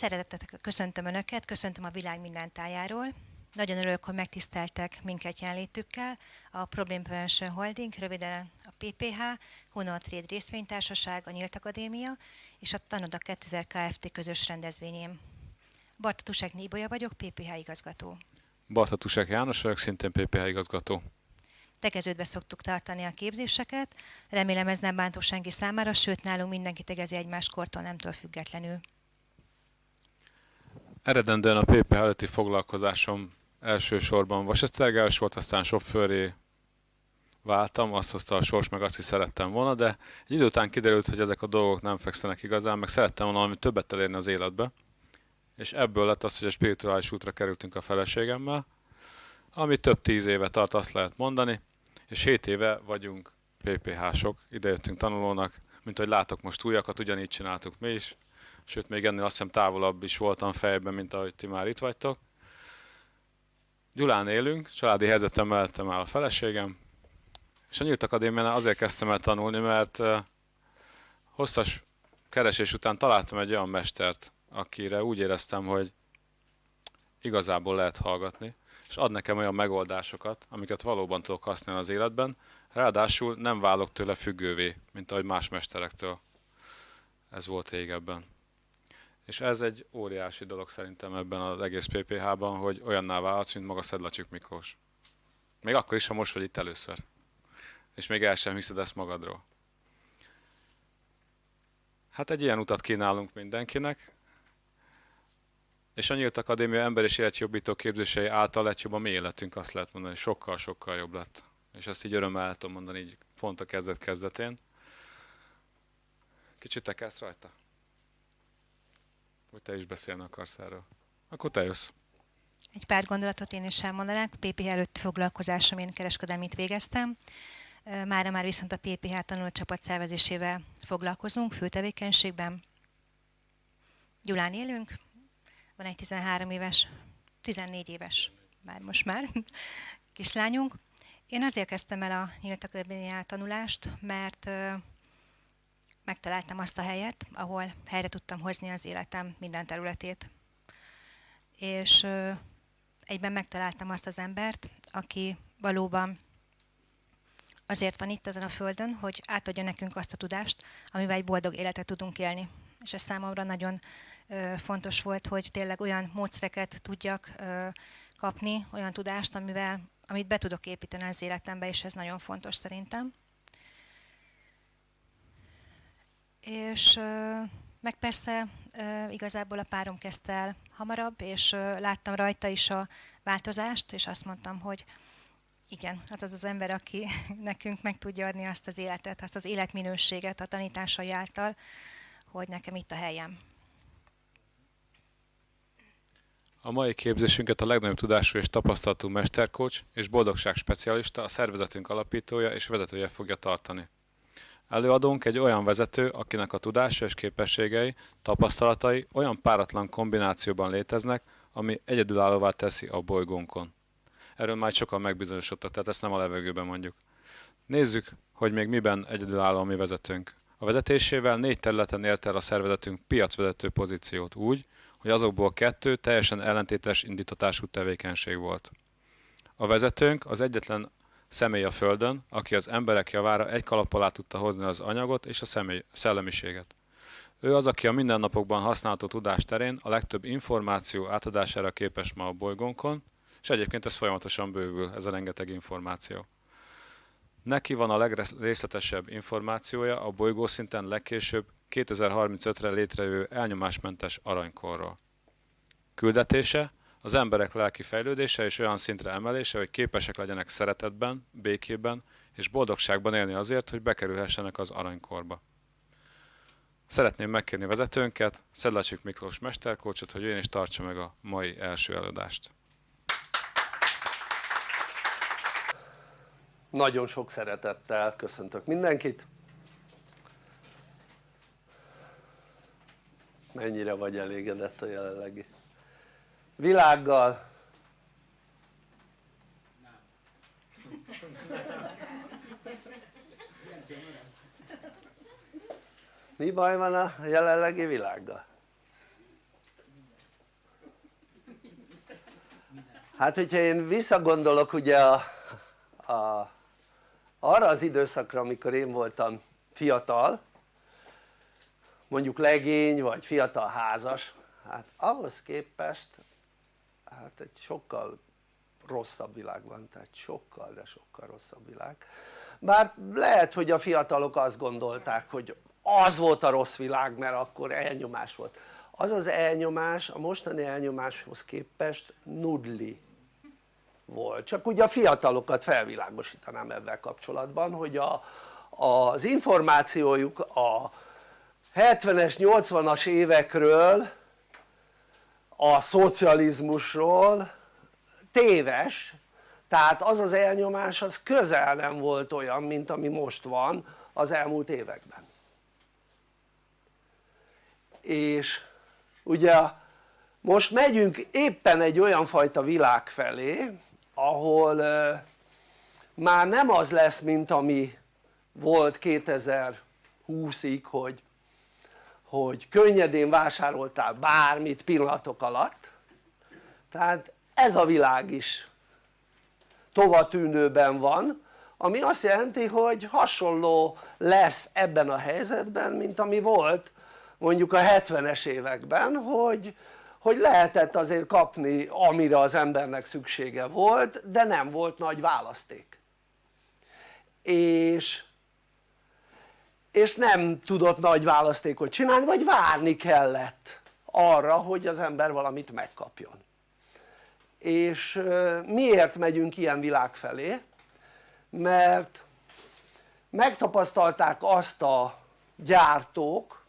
Szeretettel köszöntöm Önöket, köszöntöm a világ minden tájáról. Nagyon örülök, hogy megtiszteltek minket jelenlétükkel. A Problem Prevention Holding, röviden a PPH, Honor Trade részvénytársaság, a Nyílt Akadémia és a Tanoda 2000 Kft. közös rendezvényén. Barta Tusek Níbolya vagyok, PPH igazgató. Barta Tusek János vagyok, szintén PPH igazgató. Tegeződve szoktuk tartani a képzéseket. Remélem ez nem bántó senki számára, sőt nálunk mindenki tegezi egymás kortól nemtől függetlenül. Eredendően a PPH előtti foglalkozásom elsősorban vasesztergálás volt, aztán sofőré váltam, azt hozta a sors, meg azt is szerettem volna, de egy idő után kiderült, hogy ezek a dolgok nem fekszenek igazán, meg szerettem volna valami többet elérni az életbe. És ebből lett az, hogy a spirituális útra kerültünk a feleségemmel, ami több tíz éve tart, azt lehet mondani, és 7 éve vagyunk PPH-sok, idejöttünk tanulónak, mint hogy látok most újakat, ugyanígy csináltuk mi is, sőt még ennél azt hiszem távolabb is voltam fejben, mint ahogy ti már itt vagytok. Gyulán élünk, családi helyzetem mellettem áll a feleségem, és a Nyílt Akadémián azért kezdtem el tanulni, mert hosszas keresés után találtam egy olyan mestert, akire úgy éreztem, hogy igazából lehet hallgatni, és ad nekem olyan megoldásokat, amiket valóban tudok használni az életben, ráadásul nem válok tőle függővé, mint ahogy más mesterektől. Ez volt régebben. És ez egy óriási dolog szerintem ebben az egész PPH-ban, hogy olyanná válhatsz, mint maga Szedlacsik Miklós. Még akkor is, ha most vagy itt először. És még el sem hiszed ezt magadról. Hát egy ilyen utat kínálunk mindenkinek, és a Nyílt Akadémia ember és életjobbító képzései által lett jobb a mi életünk, azt lehet mondani, sokkal-sokkal jobb lett. És ezt így örömmel tudom mondani, így pont a kezdet-kezdetén. Kicsit te kezd rajta? Vagy te is beszélni akarsz erről? Akkor te jössz. Egy pár gondolatot én is elmondanák. PPH előtt foglalkozásom, én kereskedelmit végeztem. Mára már viszont a PPH tanulócsapat szervezésével foglalkozunk, főtevékenységben. Gyulán élünk, van egy 13 éves, 14 éves, már most már, kislányunk. Én azért kezdtem el a nyílt akadémián tanulást, mert megtaláltam azt a helyet, ahol helyre tudtam hozni az életem minden területét. És egyben megtaláltam azt az embert, aki valóban azért van itt ezen a földön, hogy átadja nekünk azt a tudást, amivel egy boldog életet tudunk élni. És ez számomra nagyon fontos volt, hogy tényleg olyan módszereket tudjak kapni, olyan tudást, amivel, amit be tudok építeni az életembe, és ez nagyon fontos szerintem. És meg persze igazából a párom kezdte el hamarabb, és láttam rajta is a változást, és azt mondtam, hogy igen, az az az ember, aki nekünk meg tudja adni azt az életet, azt az életminőséget a tanításai által, hogy nekem itt a helyem. A mai képzésünket a legnagyobb tudású és tapasztalatú mesterkocs és boldogság specialista, a szervezetünk alapítója és vezetője fogja tartani. Előadónk egy olyan vezető, akinek a tudása és képességei, tapasztalatai olyan páratlan kombinációban léteznek, ami egyedülállóvá teszi a bolygónkon. Erről már sokan megbizonyosodtak, tehát ezt nem a levegőben mondjuk. Nézzük, hogy még miben egyedülálló a mi vezetőnk. A vezetésével négy területen ért el a szervezetünk piacvezető pozíciót úgy, hogy azokból kettő teljesen ellentétes indítatású tevékenység volt. A vezetőnk az egyetlen személy a Földön, aki az emberek javára egy kalap alá tudta hozni az anyagot és a személy, szellemiséget. Ő az, aki a mindennapokban használható tudás terén a legtöbb információ átadására képes ma a bolygónkon, és egyébként ez folyamatosan bővül, ez a rengeteg információ. Neki van a legrészletesebb információja a bolygó szinten legkésőbb 2035-re létrejövő elnyomásmentes aranykorról. Küldetése az emberek lelki fejlődése és olyan szintre emelése, hogy képesek legyenek szeretetben, békében és boldogságban élni azért, hogy bekerülhessenek az aranykorba. Szeretném megkérni vezetőnket, Szedlacsik Miklós mesterkócsot, hogy ő is tartsa meg a mai első előadást. Nagyon sok szeretettel köszöntök mindenkit. Mennyire vagy elégedett a jelenlegi világgal mi baj van a jelenlegi világgal? hát hogyha én visszagondolok ugye a, a, arra az időszakra amikor én voltam fiatal mondjuk legény vagy fiatal házas hát ahhoz képest hát egy sokkal rosszabb világ van, tehát sokkal de sokkal rosszabb világ. Bár lehet hogy a fiatalok azt gondolták hogy az volt a rossz világ mert akkor elnyomás volt. Az az elnyomás a mostani elnyomáshoz képest nudli volt, csak ugye a fiatalokat felvilágosítanám ebben kapcsolatban hogy a, az információjuk a 70-es 80-as évekről a szocializmusról téves tehát az az elnyomás az közel nem volt olyan mint ami most van az elmúlt években. És ugye most megyünk éppen egy olyan fajta világ felé ahol már nem az lesz mint ami volt 2020-ig hogy, hogy könnyedén vásároltál bármit pillanatok alatt tehát ez a világ is tovatűnőben van ami azt jelenti hogy hasonló lesz ebben a helyzetben mint ami volt mondjuk a 70-es években hogy, hogy lehetett azért kapni amire az embernek szüksége volt de nem volt nagy választék. És és nem tudott nagy választékot csinálni vagy várni kellett arra hogy az ember valamit megkapjon és miért megyünk ilyen világ felé? mert megtapasztalták azt a gyártók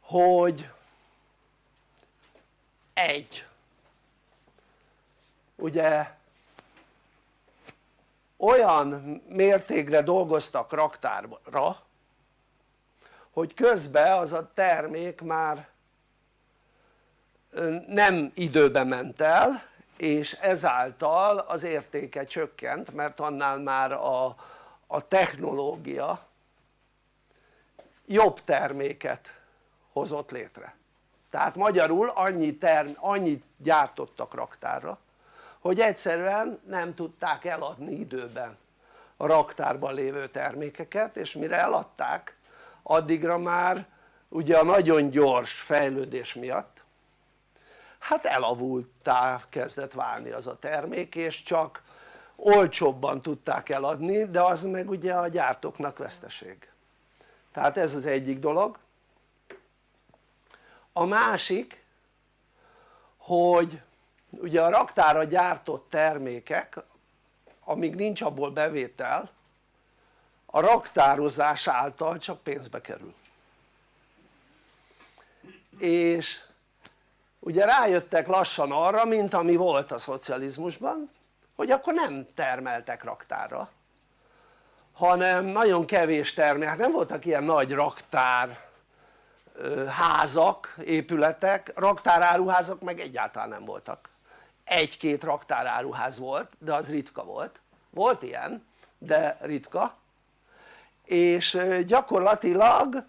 hogy egy ugye olyan mértékre dolgoztak raktárra hogy közben az a termék már nem időben ment el és ezáltal az értéke csökkent mert annál már a, a technológia jobb terméket hozott létre. Tehát magyarul annyi term, annyit gyártottak raktárra hogy egyszerűen nem tudták eladni időben a raktárban lévő termékeket és mire eladták addigra már ugye a nagyon gyors fejlődés miatt hát elavultá kezdett válni az a termék és csak olcsóbban tudták eladni de az meg ugye a gyártóknak veszteség. Tehát ez az egyik dolog. A másik hogy ugye a raktára gyártott termékek amíg nincs abból bevétel a raktározás által csak pénzbe kerül. És ugye rájöttek lassan arra mint ami volt a szocializmusban hogy akkor nem termeltek raktárra hanem nagyon kevés termel, hát nem voltak ilyen nagy raktár házak, épületek, raktáráruházak meg egyáltalán nem voltak egy-két raktáráruház volt de az ritka volt, volt ilyen de ritka. És gyakorlatilag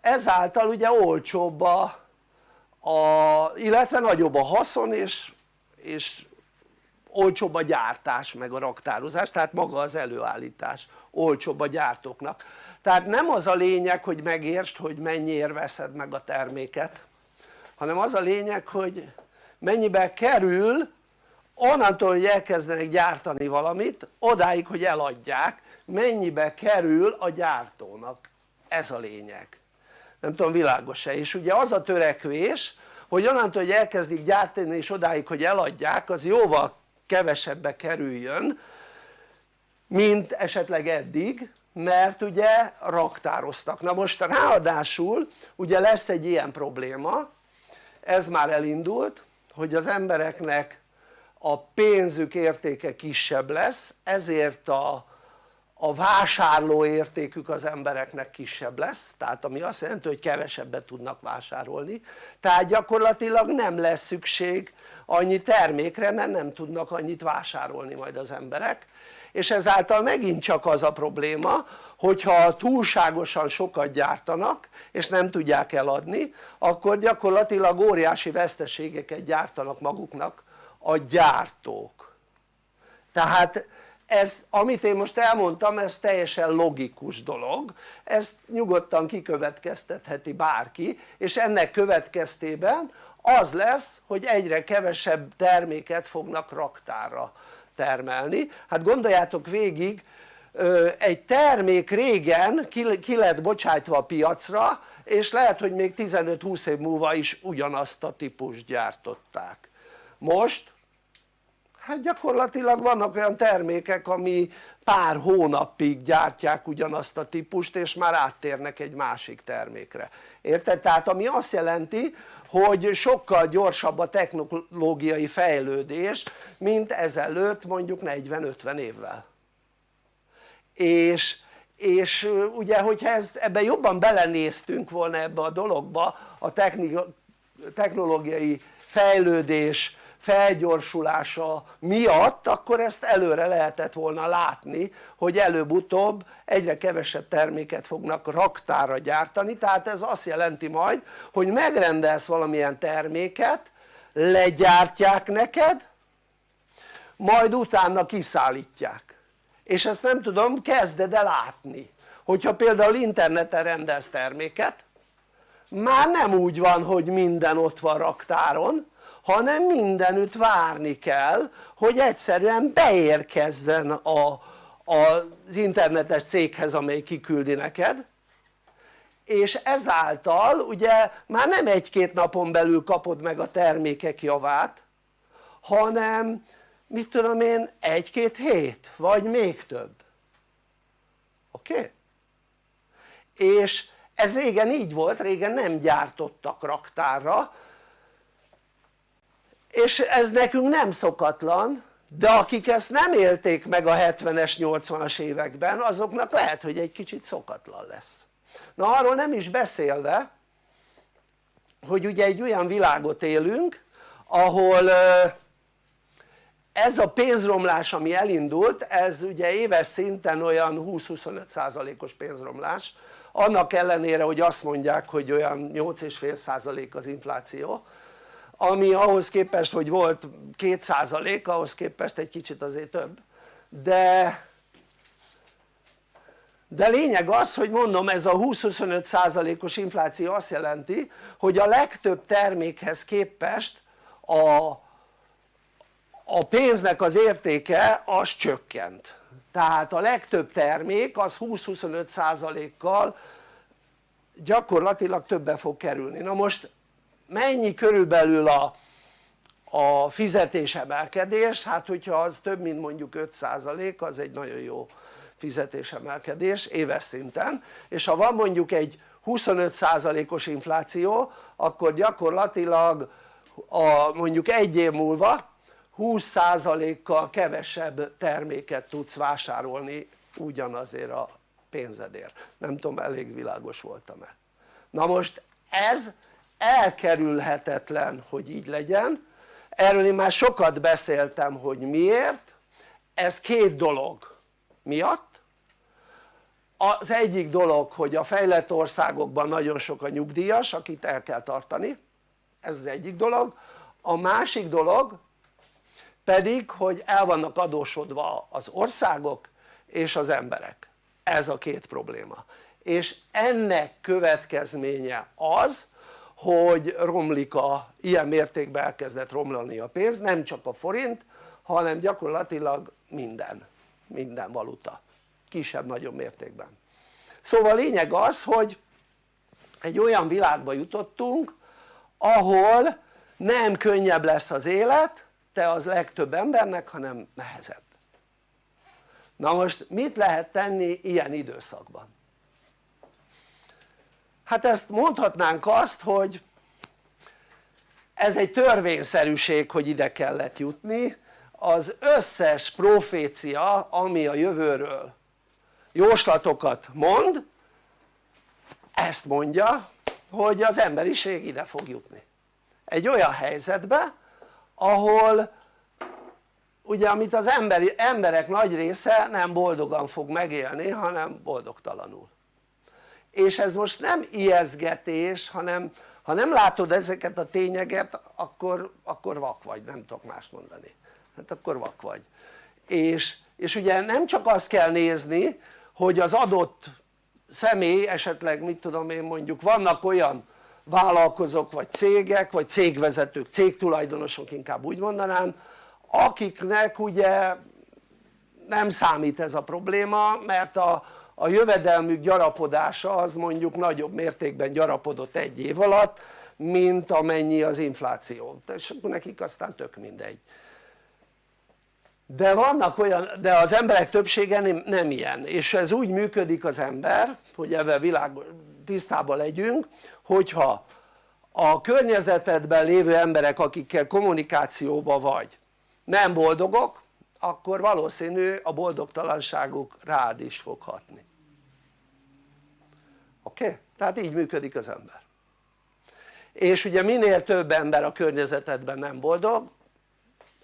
ezáltal ugye olcsóbb a, a illetve nagyobb a haszon és, és olcsóbb a gyártás meg a raktározás tehát maga az előállítás olcsóbb a gyártóknak. Tehát nem az a lényeg hogy megértsd hogy mennyiért veszed meg a terméket hanem az a lényeg hogy mennyibe kerül onnantól hogy elkezdenek gyártani valamit odáig hogy eladják mennyibe kerül a gyártónak. Ez a lényeg. Nem tudom világos-e. És ugye az a törekvés hogy onnantól hogy elkezdik gyártani és odáig hogy eladják az jóval kevesebbe kerüljön mint esetleg eddig mert ugye raktároztak. Na most ráadásul ugye lesz egy ilyen probléma. Ez már elindult hogy az embereknek a pénzük értéke kisebb lesz ezért a, a vásárló értékük az embereknek kisebb lesz tehát ami azt jelenti hogy kevesebbet tudnak vásárolni. Tehát gyakorlatilag nem lesz szükség annyi termékre mert nem tudnak annyit vásárolni majd az emberek. És ezáltal megint csak az a probléma hogyha túlságosan sokat gyártanak és nem tudják eladni akkor gyakorlatilag óriási veszteségeket gyártanak maguknak a gyártók. Tehát ez amit én most elmondtam ez teljesen logikus dolog. Ezt nyugodtan kikövetkeztetheti bárki és ennek következtében az lesz hogy egyre kevesebb terméket fognak raktárra termelni. Hát gondoljátok végig egy termék régen ki lett bocsájtva a piacra és lehet hogy még 15-20 év múlva is ugyanazt a típust gyártották. Most? Hát gyakorlatilag vannak olyan termékek ami pár hónapig gyártják ugyanazt a típust és már áttérnek egy másik termékre. Érted? tehát ami azt jelenti hogy sokkal gyorsabb a technológiai fejlődés mint ezelőtt mondjuk 40-50 évvel és, és ugye hogyha ezt, ebben jobban belenéztünk volna ebbe a dologba a technológiai fejlődés felgyorsulása miatt akkor ezt előre lehetett volna látni hogy előbb-utóbb egyre kevesebb terméket fognak raktára gyártani. Tehát ez azt jelenti majd hogy megrendelsz valamilyen terméket legyártják neked majd utána kiszállítják és ezt nem tudom kezded el látni hogyha például interneten rendelsz terméket. Már nem úgy van hogy minden ott van raktáron hanem mindenütt várni kell hogy egyszerűen beérkezzen a, az internetes céghez amely kiküldi neked. És ezáltal ugye már nem egy-két napon belül kapod meg a termékek javát hanem mit tudom én egy-két hét vagy még több oké? Okay? és ez régen így volt, régen nem gyártottak raktárra és ez nekünk nem szokatlan de akik ezt nem élték meg a 70-es 80-as években azoknak lehet hogy egy kicsit szokatlan lesz na arról nem is beszélve hogy ugye egy olyan világot élünk ahol ez a pénzromlás ami elindult ez ugye éves szinten olyan 20-25 százalékos pénzromlás. Annak ellenére hogy azt mondják hogy olyan 8,5 százalék az infláció ami ahhoz képest hogy volt 2 százalék ahhoz képest egy kicsit azért több. De de lényeg az hogy mondom ez a 20-25 százalékos infláció azt jelenti hogy a legtöbb termékhez képest a a pénznek az értéke az csökkent. Tehát a legtöbb termék az 20-25 százalékkal gyakorlatilag többe fog kerülni. Na most mennyi körülbelül a, a fizetésemelkedés? hát hogyha az több mint mondjuk 5 százalék az egy nagyon jó fizetésemelkedés éves szinten. És ha van mondjuk egy 25 százalékos infláció akkor gyakorlatilag a, mondjuk egy év múlva 20%-kal kevesebb terméket tudsz vásárolni ugyanazért a pénzedért. Nem tudom elég világos voltam-e. Na most ez elkerülhetetlen hogy így legyen. Erről én már sokat beszéltem hogy miért. Ez két dolog miatt. Az egyik dolog hogy a fejlett országokban nagyon sok a nyugdíjas akit el kell tartani. Ez az egyik dolog. A másik dolog pedig hogy el vannak adósodva az országok és az emberek. Ez a két probléma. És ennek következménye az hogy romlik a ilyen mértékben elkezdett romlani a pénz nem csak a forint hanem gyakorlatilag minden minden valuta. Kisebb-nagyobb mértékben. Szóval lényeg az hogy egy olyan világba jutottunk ahol nem könnyebb lesz az élet te az legtöbb embernek hanem nehezebb. Na most mit lehet tenni ilyen időszakban? hát ezt mondhatnánk azt hogy ez egy törvényszerűség hogy ide kellett jutni. Az összes profécia ami a jövőről jóslatokat mond ezt mondja hogy az emberiség ide fog jutni. Egy olyan helyzetbe ahol ugye amit az emberi, emberek nagy része nem boldogan fog megélni hanem boldogtalanul. És ez most nem ijeszgetés hanem, ha nem látod ezeket a tényeket akkor, akkor vak vagy, nem tudok más mondani. Hát akkor vak vagy. És, és ugye nem csak azt kell nézni hogy az adott személy esetleg mit tudom én mondjuk vannak olyan vállalkozók vagy cégek vagy cégvezetők, cégtulajdonosok inkább úgy mondanám akiknek ugye nem számít ez a probléma mert a, a jövedelmük gyarapodása az mondjuk nagyobb mértékben gyarapodott egy év alatt mint amennyi az infláció. És akkor nekik aztán tök mindegy. De vannak olyan, de az emberek többsége nem, nem ilyen. És ez úgy működik az ember hogy ebben világ tisztában legyünk hogyha a környezetedben lévő emberek akikkel kommunikációban vagy nem boldogok akkor valószínű a boldogtalanságuk rád is fog hatni oké? Okay? tehát így működik az ember és ugye minél több ember a környezetedben nem boldog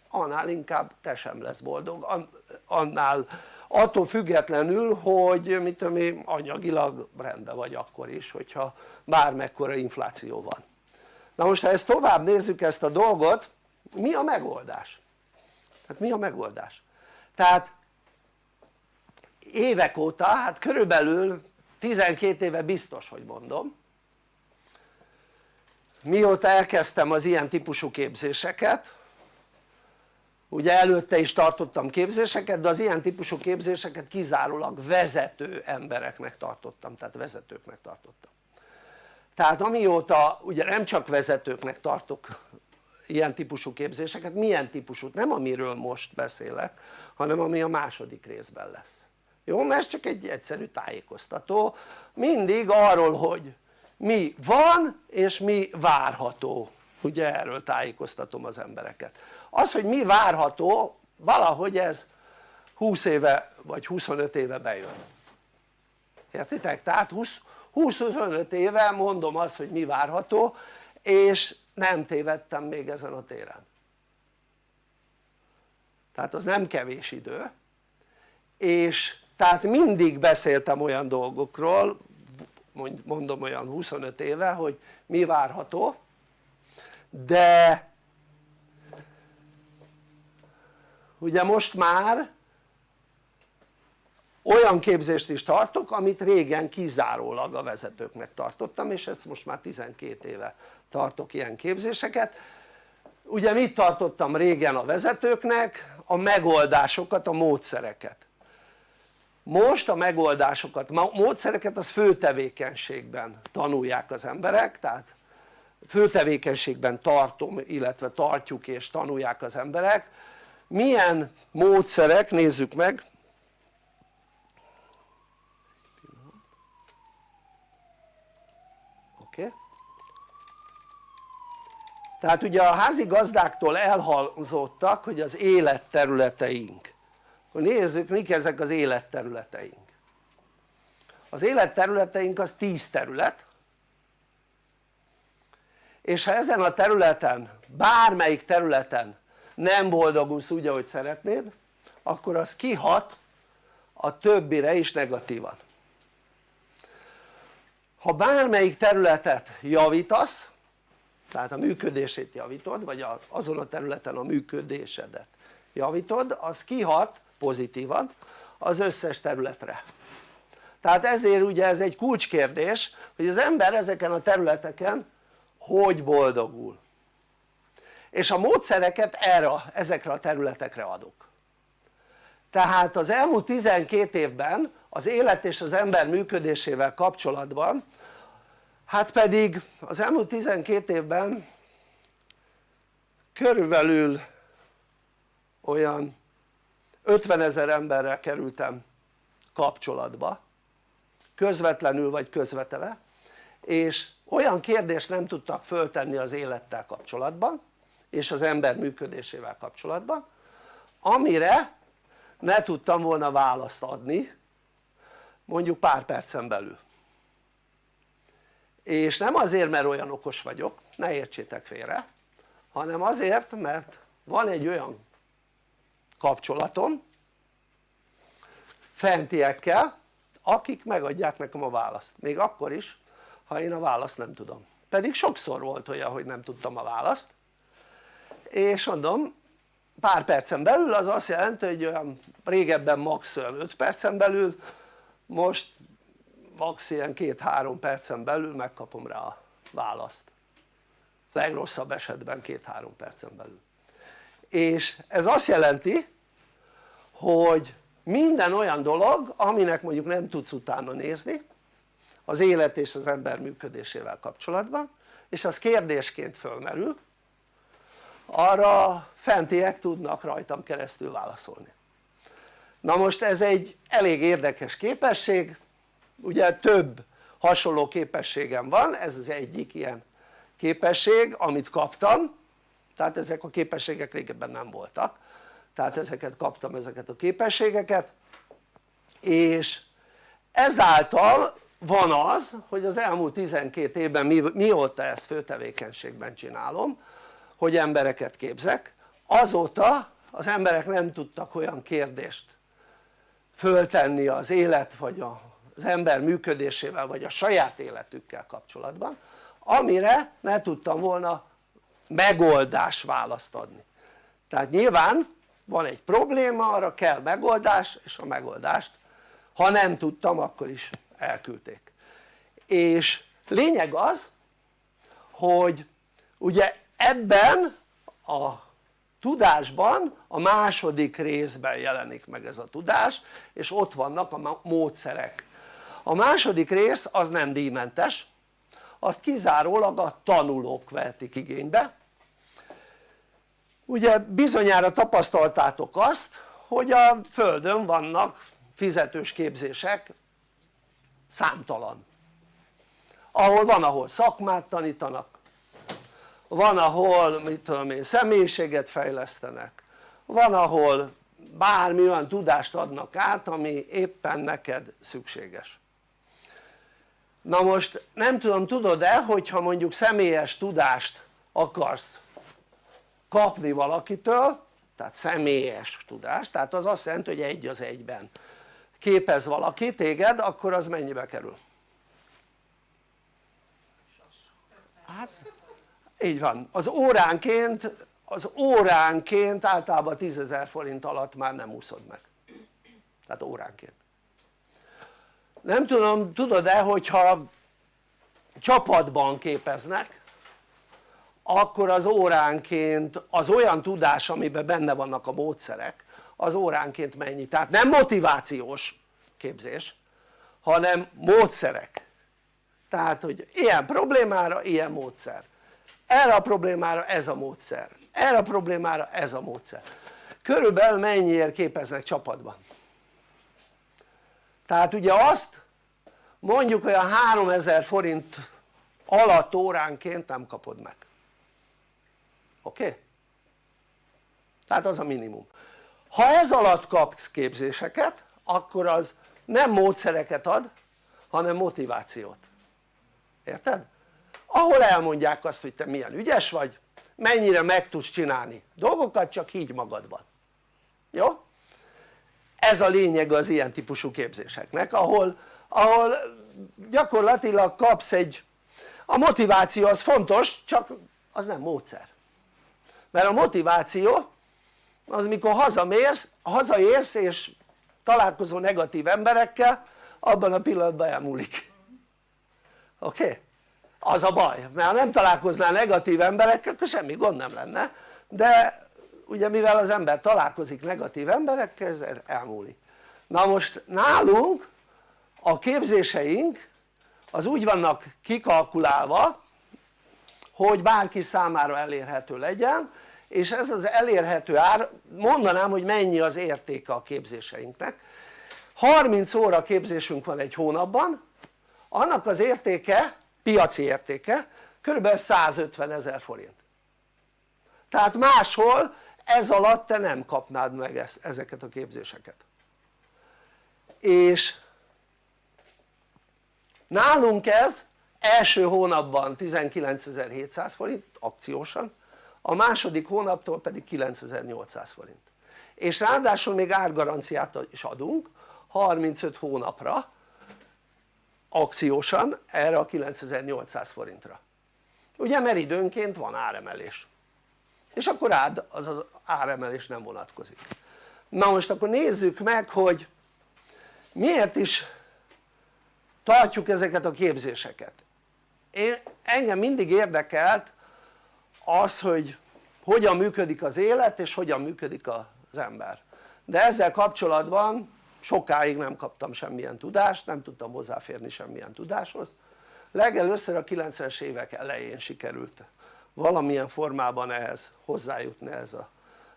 annál inkább te sem lesz boldog annál attól függetlenül hogy mit tudom én anyagilag rendben vagy akkor is hogyha bármekkora infláció van na most ha ezt tovább nézzük ezt a dolgot mi a megoldás? tehát mi a megoldás? tehát évek óta hát körülbelül 12 éve biztos hogy mondom mióta elkezdtem az ilyen típusú képzéseket ugye előtte is tartottam képzéseket de az ilyen típusú képzéseket kizárólag vezető embereknek tartottam tehát vezetőknek tartottam tehát amióta ugye nem csak vezetőknek tartok ilyen típusú képzéseket, milyen típusút? nem amiről most beszélek hanem ami a második részben lesz jó? mert ez csak egy egyszerű tájékoztató mindig arról hogy mi van és mi várható ugye erről tájékoztatom az embereket az hogy mi várható valahogy ez 20 éve vagy 25 éve bejön értitek? tehát 20-25 éve mondom azt hogy mi várható és nem tévedtem még ezen a téren tehát az nem kevés idő és tehát mindig beszéltem olyan dolgokról mondom olyan 25 éve hogy mi várható de ugye most már olyan képzést is tartok amit régen kizárólag a vezetőknek tartottam és ezt most már 12 éve tartok ilyen képzéseket. Ugye mit tartottam régen a vezetőknek? a megoldásokat, a módszereket. Most a megoldásokat, a módszereket az főtevékenységben tanulják az emberek tehát főtevékenységben tartom illetve tartjuk és tanulják az emberek milyen módszerek nézzük meg. Oké. Tehát ugye a házigazdáktól elhangzottak hogy az életterületeink. Nézzük mik ezek az életterületeink. Az életterületeink az 10 terület. És ha ezen a területen bármelyik területen nem boldogulsz úgy ahogy szeretnéd akkor az kihat a többire is negatívan. Ha bármelyik területet javítasz tehát a működését javítod vagy azon a területen a működésedet javítod az kihat pozitívan az összes területre. Tehát ezért ugye ez egy kulcskérdés hogy az ember ezeken a területeken hogy boldogul és a módszereket erre, ezekre a területekre adok. Tehát az elmúlt 12 évben az élet és az ember működésével kapcsolatban hát pedig az elmúlt 12 évben körülbelül olyan 50 ezer emberrel kerültem kapcsolatba közvetlenül vagy közvetve és olyan kérdést nem tudtak föltenni az élettel kapcsolatban és az ember működésével kapcsolatban amire ne tudtam volna választ adni mondjuk pár percen belül. És nem azért mert olyan okos vagyok, ne értsétek félre hanem azért mert van egy olyan kapcsolatom fentiekkel akik megadják nekem a választ, még akkor is ha én a választ nem tudom. Pedig sokszor volt olyan hogy nem tudtam a választ és mondom pár percen belül az azt jelenti hogy olyan régebben max. 5 percen belül most max. ilyen 2-3 percen belül megkapom rá a választ legrosszabb esetben 2-3 percen belül és ez azt jelenti hogy minden olyan dolog aminek mondjuk nem tudsz utána nézni az élet és az ember működésével kapcsolatban és az kérdésként fölmerül arra fentiek tudnak rajtam keresztül válaszolni. Na most ez egy elég érdekes képesség. Ugye több hasonló képességem van ez az egyik ilyen képesség amit kaptam. Tehát ezek a képességek régebben nem voltak. Tehát ezeket kaptam ezeket a képességeket. És ezáltal van az hogy az elmúlt 12 évben mi, mióta ezt főtevékenységben csinálom hogy embereket képzek. Azóta az emberek nem tudtak olyan kérdést föltenni az élet vagy az ember működésével vagy a saját életükkel kapcsolatban amire ne tudtam volna megoldás választ adni. Tehát nyilván van egy probléma arra kell megoldás és a megoldást ha nem tudtam akkor is elküldték. És lényeg az hogy ugye ebben a tudásban a második részben jelenik meg ez a tudás és ott vannak a módszerek. A második rész az nem díjmentes azt kizárólag a tanulók vehetik igénybe. Ugye bizonyára tapasztaltátok azt hogy a földön vannak fizetős képzések számtalan. Ahol van ahol szakmát tanítanak van ahol mit tudom én személyiséget fejlesztenek. Van ahol bármi olyan tudást adnak át ami éppen neked szükséges. Na most nem tudom tudod-e hogyha mondjuk személyes tudást akarsz kapni valakitől tehát személyes tudást tehát az azt jelenti hogy egy az egyben képez valaki téged akkor az mennyibe kerül? hát így van, az óránként az óránként általában 10.000 forint alatt már nem úszod meg. Tehát óránként. Nem tudom tudod-e hogyha csapatban képeznek akkor az óránként az olyan tudás amiben benne vannak a módszerek az óránként mennyi, tehát nem motivációs képzés hanem módszerek. Tehát hogy ilyen problémára ilyen módszer erre a problémára ez a módszer erre a problémára ez a módszer körülbelül mennyiért képeznek csapatban tehát ugye azt mondjuk olyan 3000 forint alatt óránként nem kapod meg oké? Okay? tehát az a minimum ha ez alatt kapsz képzéseket akkor az nem módszereket ad hanem motivációt érted? Ahol elmondják azt hogy te milyen ügyes vagy mennyire meg tudsz csinálni dolgokat csak így magadban jó? ez a lényeg az ilyen típusú képzéseknek ahol, ahol gyakorlatilag kapsz egy a motiváció az fontos csak az nem módszer mert a motiváció az mikor hazamérsz, hazaérsz és találkozol negatív emberekkel abban a pillanatban elmúlik oké? Okay? Az a baj, mert ha nem találkoznál negatív emberekkel akkor semmi gond nem lenne. De ugye mivel az ember találkozik negatív emberekkel ez elmúlik. Na most nálunk a képzéseink az úgy vannak kikalkulálva hogy bárki számára elérhető legyen és ez az elérhető ár mondanám hogy mennyi az értéke a képzéseinknek. 30 óra képzésünk van egy hónapban annak az értéke piaci értéke kb. 150 ezer forint tehát máshol ez alatt te nem kapnád meg ezt, ezeket a képzéseket és nálunk ez első hónapban 19.700 forint akciósan a második hónaptól pedig 9800 forint és ráadásul még árgaranciát is adunk 35 hónapra akciósan erre a 9800 forintra. Ugye mert időnként van áremelés. És akkor rád az az áremelés nem vonatkozik. Na most akkor nézzük meg hogy miért is tartjuk ezeket a képzéseket. Én, engem mindig érdekelt az hogy hogyan működik az élet és hogyan működik az ember. De ezzel kapcsolatban sokáig nem kaptam semmilyen tudást, nem tudtam hozzáférni semmilyen tudáshoz. Legelőször a 90-es évek elején sikerült valamilyen formában ehhez hozzájutni ez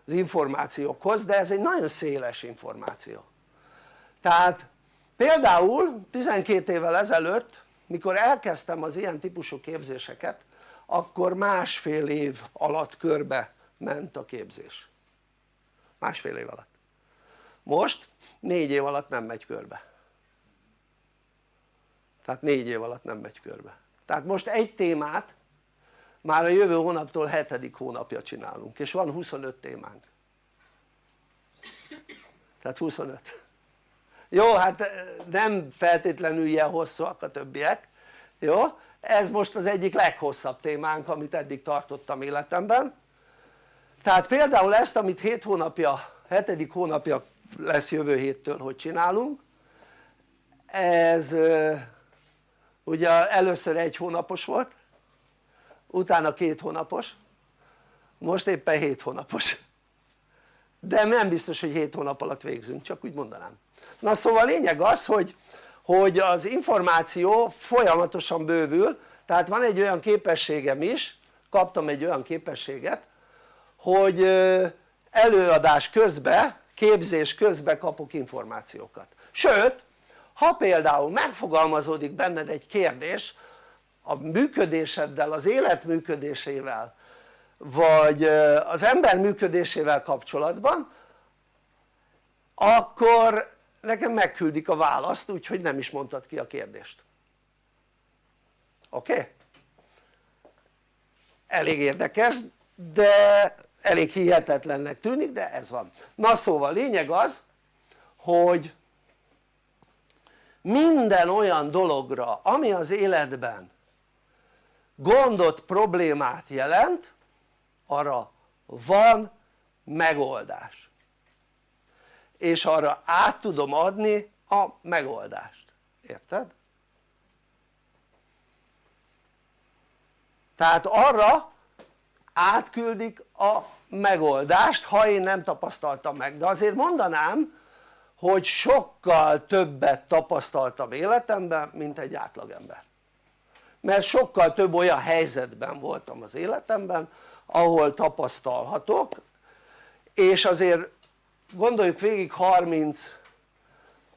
az információkhoz de ez egy nagyon széles információ. Tehát például 12 évvel ezelőtt mikor elkezdtem az ilyen típusú képzéseket akkor másfél év alatt körbe ment a képzés. Másfél év alatt most négy év alatt nem megy körbe. Tehát négy év alatt nem megy körbe. Tehát most egy témát már a jövő hónaptól hetedik hónapja csinálunk és van 25 témánk. Tehát 25 jó hát nem feltétlenül ilyen hosszúak a többiek. Jó? Ez most az egyik leghosszabb témánk amit eddig tartottam életemben. Tehát például ezt amit 7 hónapja, 7. hónapja lesz jövő héttől hogy csinálunk. Ez ugye először egy hónapos volt utána két hónapos most éppen 7 hónapos. De nem biztos hogy 7 hónap alatt végzünk csak úgy mondanám. Na szóval a lényeg az hogy, hogy az információ folyamatosan bővül tehát van egy olyan képességem is kaptam egy olyan képességet hogy előadás közben képzés közben kapok információkat sőt ha például megfogalmazódik benned egy kérdés a működéseddel, az élet működésével vagy az ember működésével kapcsolatban akkor nekem megküldik a választ úgyhogy nem is mondtad ki a kérdést oké? Okay? elég érdekes de elég hihetetlennek tűnik de ez van. Na szóval lényeg az hogy minden olyan dologra ami az életben gondot, problémát jelent arra van megoldás. És arra át tudom adni a megoldást, érted? tehát arra átküldik a megoldást ha én nem tapasztaltam meg. De azért mondanám hogy sokkal többet tapasztaltam életemben mint egy átlagember. Mert sokkal több olyan helyzetben voltam az életemben ahol tapasztalhatok és azért gondoljuk végig 30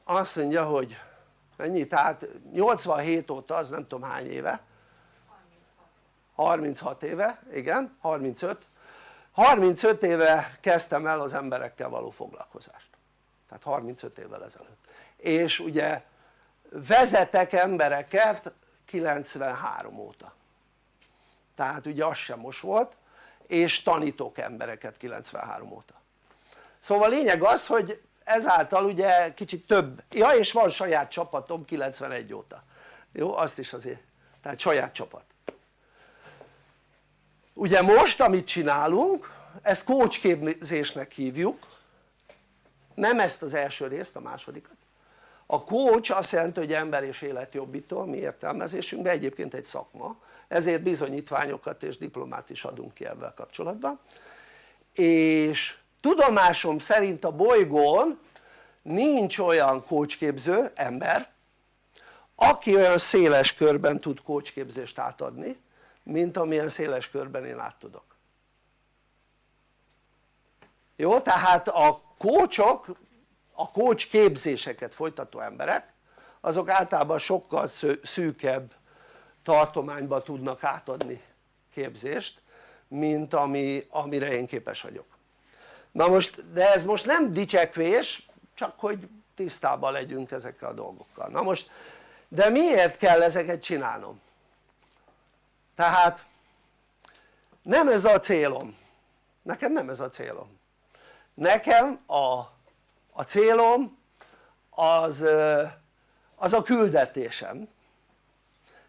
azt mondja hogy mennyi tehát 87 óta az nem tudom hány éve 36 éve igen 35 35 éve kezdtem el az emberekkel való foglalkozást. Tehát 35 évvel ezelőtt. És ugye vezetek embereket 93 óta. Tehát ugye az sem most volt és tanítok embereket 93 óta. Szóval lényeg az hogy ezáltal ugye kicsit több, ja és van saját csapatom 91 óta. Jó azt is azért, tehát saját csapat ugye most amit csinálunk ezt kócsképzésnek hívjuk. Nem ezt az első részt, a másodikat. A coach azt jelenti hogy ember és életjobbító mi értelmezésünkben egyébként egy szakma. Ezért bizonyítványokat és diplomát is adunk ki ebben kapcsolatban. És tudomásom szerint a bolygón nincs olyan kócsképző ember aki olyan széles körben tud kócsképzést átadni mint amilyen széles körben én át tudok jó? tehát a kócsok a kócs képzéseket folytató emberek azok általában sokkal szűkebb tartományba tudnak átadni képzést mint ami, amire én képes vagyok na most de ez most nem dicsekvés csak hogy tisztában legyünk ezekkel a dolgokkal na most de miért kell ezeket csinálnom? Tehát nem ez a célom. Nekem nem ez a célom. Nekem a, a célom az, az a küldetésem.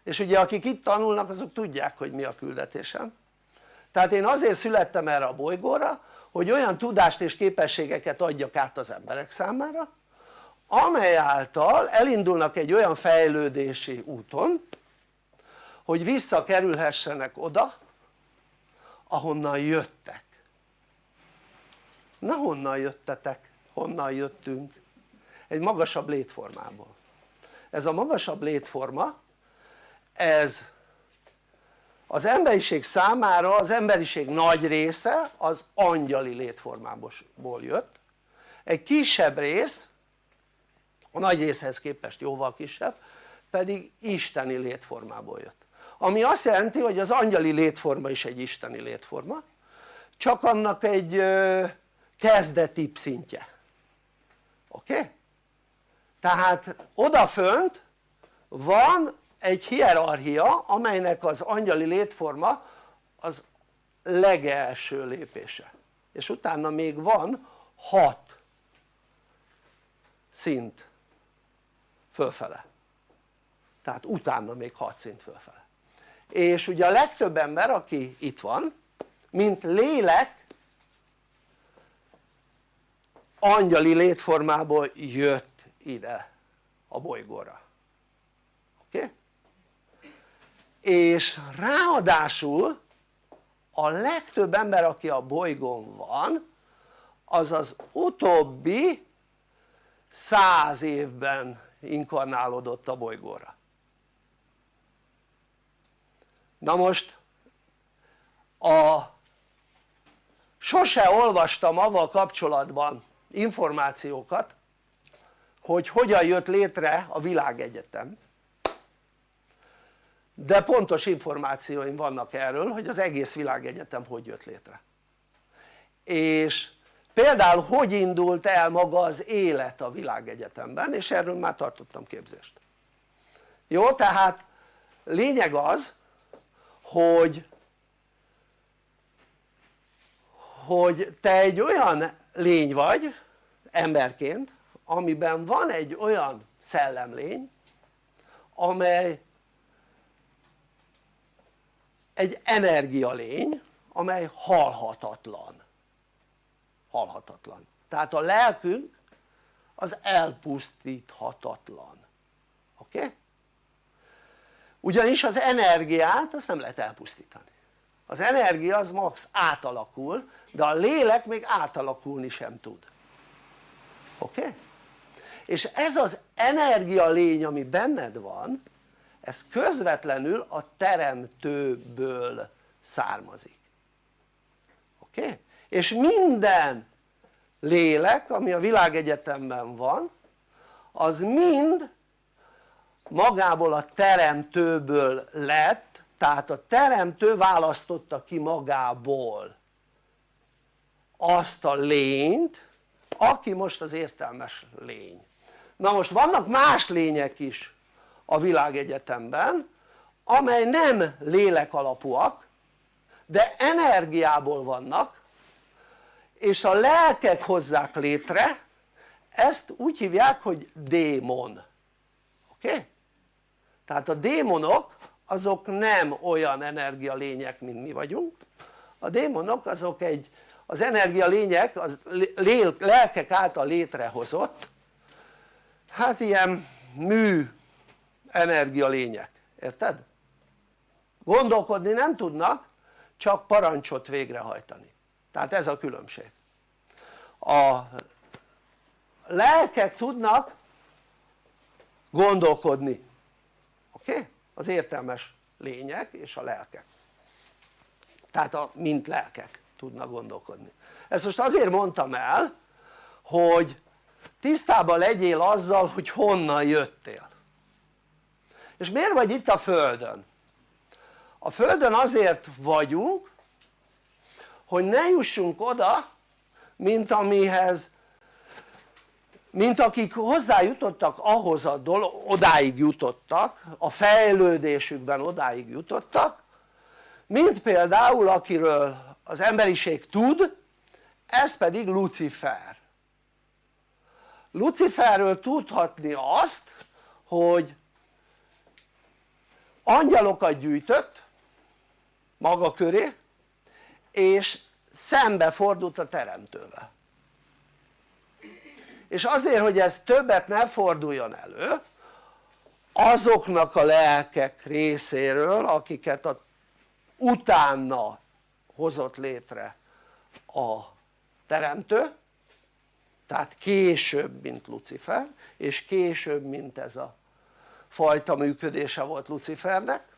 És ugye akik itt tanulnak azok tudják hogy mi a küldetésem. Tehát én azért születtem erre a bolygóra hogy olyan tudást és képességeket adjak át az emberek számára amely által elindulnak egy olyan fejlődési úton hogy visszakerülhessenek oda ahonnan jöttek na honnan jöttetek? honnan jöttünk? egy magasabb létformából ez a magasabb létforma ez az emberiség számára az emberiség nagy része az angyali létformából jött egy kisebb rész a nagy részhez képest jóval kisebb pedig isteni létformából jött ami azt jelenti hogy az angyali létforma is egy isteni létforma csak annak egy kezdeti szintje oké? Okay? tehát odafönt van egy hierarchia amelynek az angyali létforma az legelső lépése és utána még van hat szint fölfele tehát utána még hat szint fölfele és ugye a legtöbb ember aki itt van mint lélek angyali létformából jött ide a bolygóra oké? És ráadásul a legtöbb ember aki a bolygón van az az utóbbi száz évben inkarnálódott a bolygóra na most a sose olvastam avval kapcsolatban információkat hogy hogyan jött létre a világegyetem. De pontos információim vannak erről hogy az egész világegyetem hogy jött létre. És például hogy indult el maga az élet a világegyetemben és erről már tartottam képzést. Jó tehát lényeg az hogy hogy te egy olyan lény vagy emberként amiben van egy olyan szellemlény amely egy energialény amely halhatatlan halhatatlan tehát a lelkünk az elpusztíthatatlan oké? Okay? Ugyanis az energiát azt nem lehet elpusztítani az energia az max átalakul de a lélek még átalakulni sem tud oké? Okay? és ez az energia lény ami benned van ez közvetlenül a teremtőből származik oké? Okay? és minden lélek ami a világegyetemben van az mind magából a teremtőből lett tehát a teremtő választotta ki magából azt a lényt aki most az értelmes lény na most vannak más lények is a világegyetemben amely nem lélek alapúak de energiából vannak és a lelkek hozzák létre ezt úgy hívják hogy démon oké? Okay? Tehát a démonok azok nem olyan energialények mint mi vagyunk. A démonok azok egy az energialények az lelkek által létrehozott hát ilyen mű energialények, érted? gondolkodni nem tudnak csak parancsot végrehajtani. Tehát ez a különbség. A lelkek tudnak gondolkodni oké? Okay? az értelmes lények és a lelkek tehát a, mint lelkek tudnak gondolkodni ezt most azért mondtam el hogy tisztában legyél azzal hogy honnan jöttél és miért vagy itt a földön? a földön azért vagyunk hogy ne jussunk oda mint amihez mint akik hozzájutottak ahhoz a dolog, odáig jutottak a fejlődésükben odáig jutottak mint például akiről az emberiség tud ez pedig Lucifer. Luciferről tudhatni azt hogy angyalokat gyűjtött maga köré és szembe fordult a teremtővel és azért hogy ez többet ne forduljon elő azoknak a lelkek részéről akiket a, utána hozott létre a teremtő tehát később mint Lucifer és később mint ez a fajta működése volt Lucifernek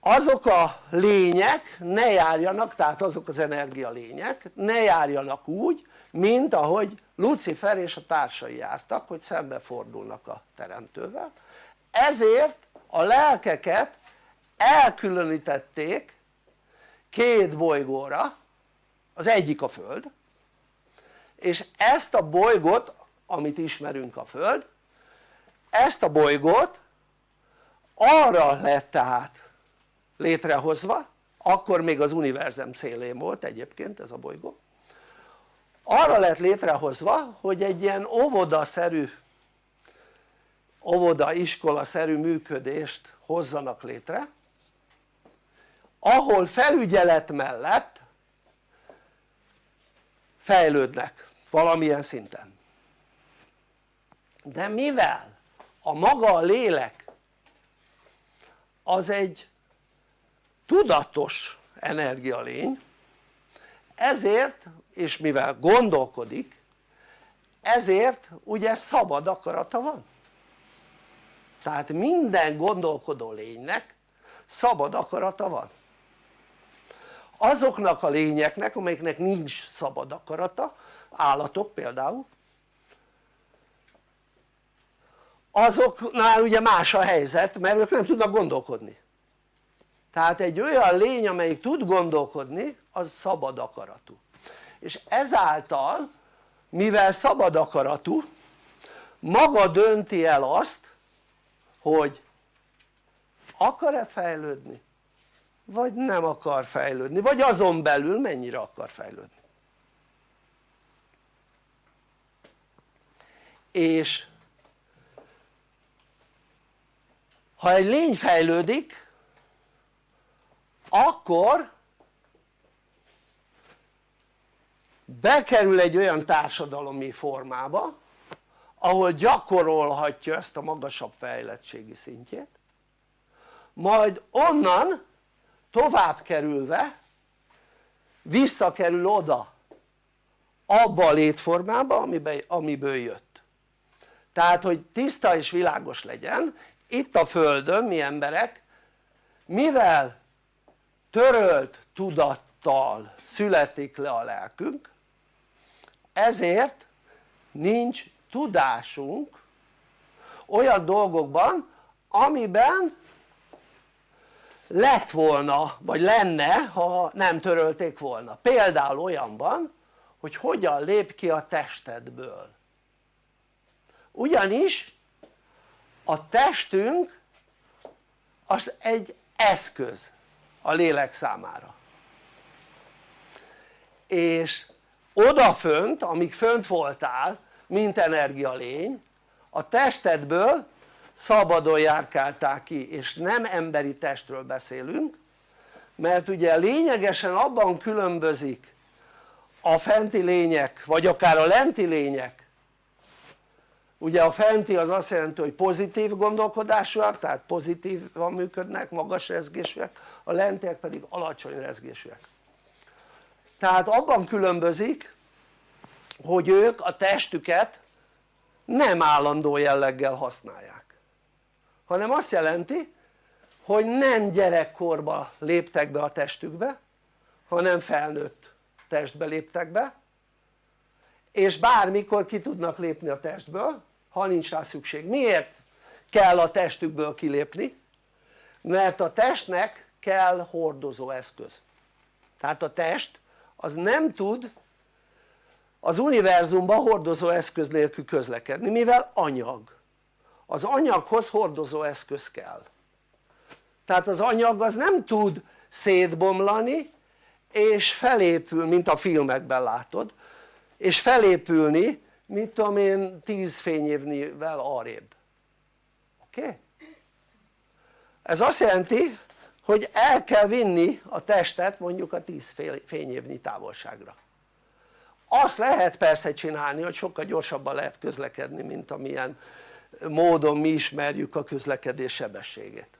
azok a lények ne járjanak, tehát azok az energia lények ne járjanak úgy mint ahogy Lucifer és a társai jártak hogy szembefordulnak a teremtővel. Ezért a lelkeket elkülönítették két bolygóra az egyik a Föld és ezt a bolygót amit ismerünk a Föld ezt a bolygót arra lett tehát létrehozva akkor még az univerzum célén volt egyébként ez a bolygó arra lett létrehozva hogy egy ilyen óvodaszerű óvoda iskola szerű működést hozzanak létre ahol felügyelet mellett fejlődnek valamilyen szinten. De mivel a maga a lélek az egy tudatos energialény ezért és mivel gondolkodik ezért ugye szabad akarata van. Tehát minden gondolkodó lénynek szabad akarata van. Azoknak a lényeknek amelyeknek nincs szabad akarata állatok például azoknál ugye más a helyzet mert ők nem tudnak gondolkodni tehát egy olyan lény amelyik tud gondolkodni az szabad akaratú. És ezáltal mivel szabad akaratú maga dönti el azt hogy akar-e fejlődni vagy nem akar fejlődni vagy azon belül mennyire akar fejlődni. És ha egy lény fejlődik akkor bekerül egy olyan társadalomi formába ahol gyakorolhatja ezt a magasabb fejlettségi szintjét majd onnan tovább kerülve visszakerül oda abba a létformába amiben, amiből jött. Tehát hogy tiszta és világos legyen itt a földön mi emberek mivel törölt tudattal születik le a lelkünk ezért nincs tudásunk olyan dolgokban amiben lett volna vagy lenne ha nem törölték volna. Például olyanban hogy hogyan lép ki a testedből. Ugyanis a testünk az egy eszköz a lélek számára. És odafönt amíg fönt voltál mint energialény a testedből szabadon járkáltál ki és nem emberi testről beszélünk mert ugye lényegesen abban különbözik a fenti lények vagy akár a lenti lények ugye a fenti az azt jelenti hogy pozitív gondolkodásúak tehát pozitívan működnek, magas rezgésűek a lentiek pedig alacsony rezgésűek. Tehát abban különbözik hogy ők a testüket nem állandó jelleggel használják hanem azt jelenti hogy nem gyerekkorba léptek be a testükbe hanem felnőtt testbe léptek be és bármikor ki tudnak lépni a testből ha nincs rá szükség. miért kell a testükből kilépni? mert a testnek kell hordozó eszköz tehát a test az nem tud az univerzumban hordozó eszköz nélkül közlekedni mivel anyag az anyaghoz hordozó eszköz kell tehát az anyag az nem tud szétbomlani és felépül mint a filmekben látod és felépülni mit tudom én 10 fényévnivel arrébb. Oké? Ez azt jelenti hogy el kell vinni a testet mondjuk a 10 fényévnyi távolságra. Azt lehet persze csinálni hogy sokkal gyorsabban lehet közlekedni mint amilyen módon mi ismerjük a közlekedés sebességét.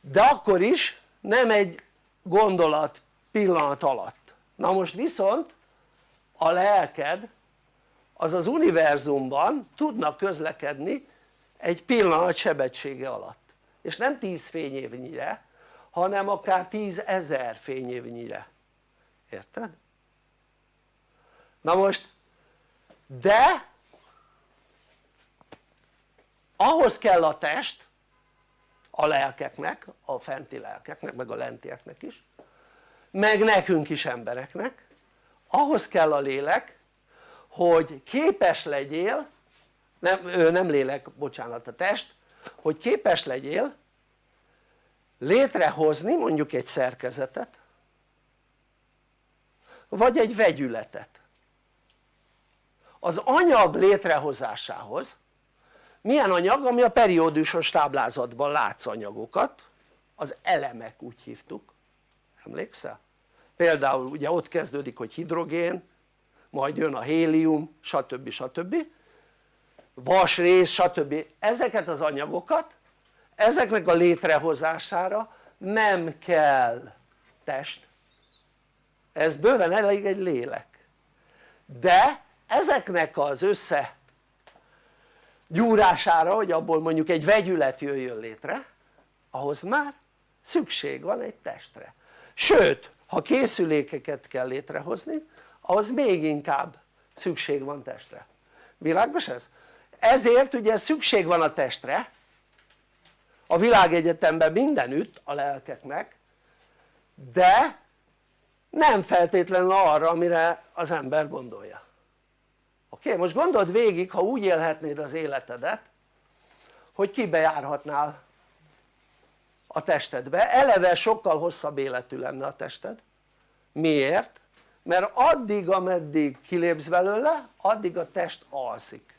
De akkor is nem egy gondolat pillanat alatt. Na most viszont a lelked az az univerzumban tudnak közlekedni egy pillanat sebessége alatt és nem 10 fényévnyire hanem akár 10 ezer fényévnyire érted? na most de ahhoz kell a test a lelkeknek, a fenti lelkeknek meg a lentieknek is meg nekünk is embereknek ahhoz kell a lélek hogy képes legyél nem, nem lélek, bocsánat a test hogy képes legyél létrehozni mondjuk egy szerkezetet vagy egy vegyületet az anyag létrehozásához milyen anyag? ami a periódusos táblázatban látsz anyagokat az elemek úgy hívtuk emlékszel? például ugye ott kezdődik hogy hidrogén majd jön a hélium stb. stb. vasrész stb. ezeket az anyagokat ezeknek a létrehozására nem kell test ez bőven elég egy lélek de ezeknek az össze gyúrására hogy abból mondjuk egy vegyület jöjjön létre ahhoz már szükség van egy testre sőt ha készülékeket kell létrehozni ahhoz még inkább szükség van testre világos ez? ezért ugye szükség van a testre a világegyetemben mindenütt a lelkeknek de nem feltétlenül arra amire az ember gondolja oké? Most gondold végig ha úgy élhetnéd az életedet hogy kibe járhatnál a testedbe, eleve sokkal hosszabb életű lenne a tested miért? Mert addig ameddig kilépsz belőle addig a test alszik.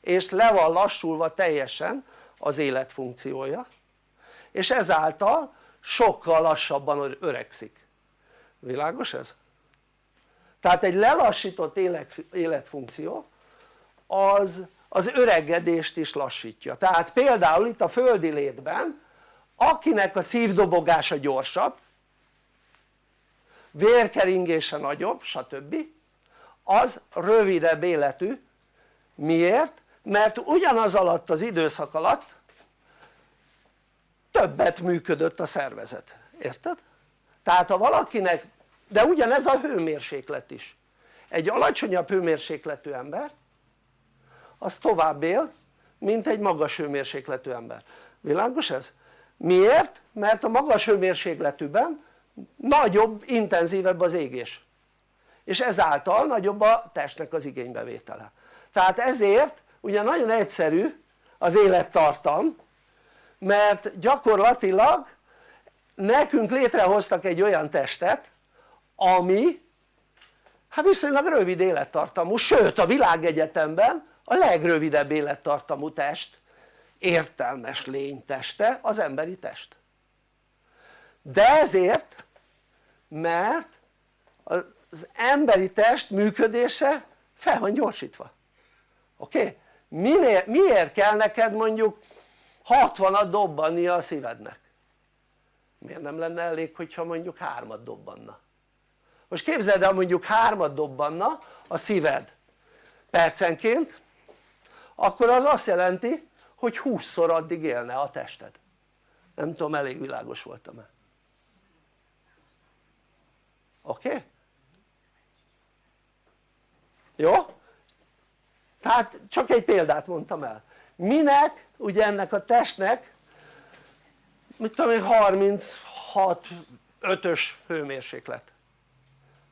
És le van lassulva teljesen az életfunkciója és ezáltal sokkal lassabban öregszik. Világos ez? tehát egy lelassított élet, életfunkció az az öregedést is lassítja. Tehát például itt a földi létben akinek a szívdobogása gyorsabb vérkeringése nagyobb stb az rövidebb életű miért? mert ugyanaz alatt az időszak alatt többet működött a szervezet, érted? tehát ha valakinek, de ugyanez a hőmérséklet is egy alacsonyabb hőmérsékletű ember az tovább él mint egy magas hőmérsékletű ember, világos ez? miért? mert a magas hőmérsékletűben nagyobb, intenzívebb az égés. És ezáltal nagyobb a testnek az igénybevétele. Tehát ezért ugye nagyon egyszerű az élettartam mert gyakorlatilag nekünk létrehoztak egy olyan testet ami hát viszonylag rövid élettartamú, sőt a világegyetemben a legrövidebb élettartamú test értelmes lény teste az emberi test de ezért mert az emberi test működése fel van gyorsítva oké? Okay? miért kell neked mondjuk 60-at dobbanni a szívednek? miért nem lenne elég hogyha mondjuk hármat dobbanna? most képzeld el mondjuk hármat dobbanna a szíved percenként akkor az azt jelenti hogy 20-szor addig élne a tested nem tudom elég világos voltam-e Okay? jó? tehát csak egy példát mondtam el minek ugye ennek a testnek mit tudom én 36 5-ös hőmérséklet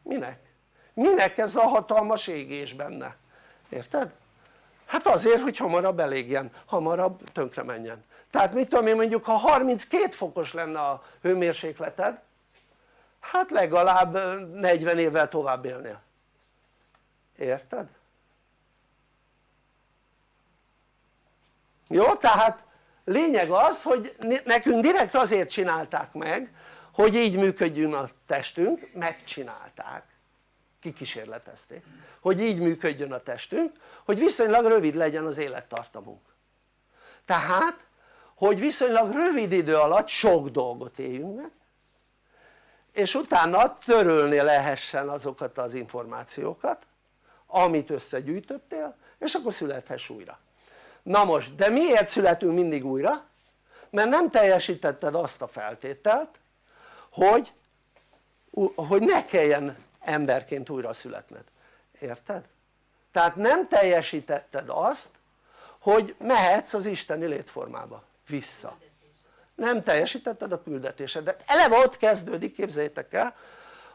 minek? minek ez a hatalmas égés benne? érted? hát azért hogy hamarabb elégjen, hamarabb tönkre menjen tehát mit tudom én mondjuk ha 32 fokos lenne a hőmérsékleted hát legalább 40 évvel tovább élnél érted? jó? tehát lényeg az hogy nekünk direkt azért csinálták meg hogy így működjön a testünk, megcsinálták kikísérletezték hogy így működjön a testünk hogy viszonylag rövid legyen az élettartamunk tehát hogy viszonylag rövid idő alatt sok dolgot éljünk meg és utána törölni lehessen azokat az információkat amit összegyűjtöttél és akkor születhess újra na most de miért születünk mindig újra? mert nem teljesítetted azt a feltételt hogy, hogy ne kelljen emberként újra születned, érted? tehát nem teljesítetted azt hogy mehetsz az isteni létformába vissza nem teljesítetted a küldetésedet, eleve ott kezdődik képzeljétek el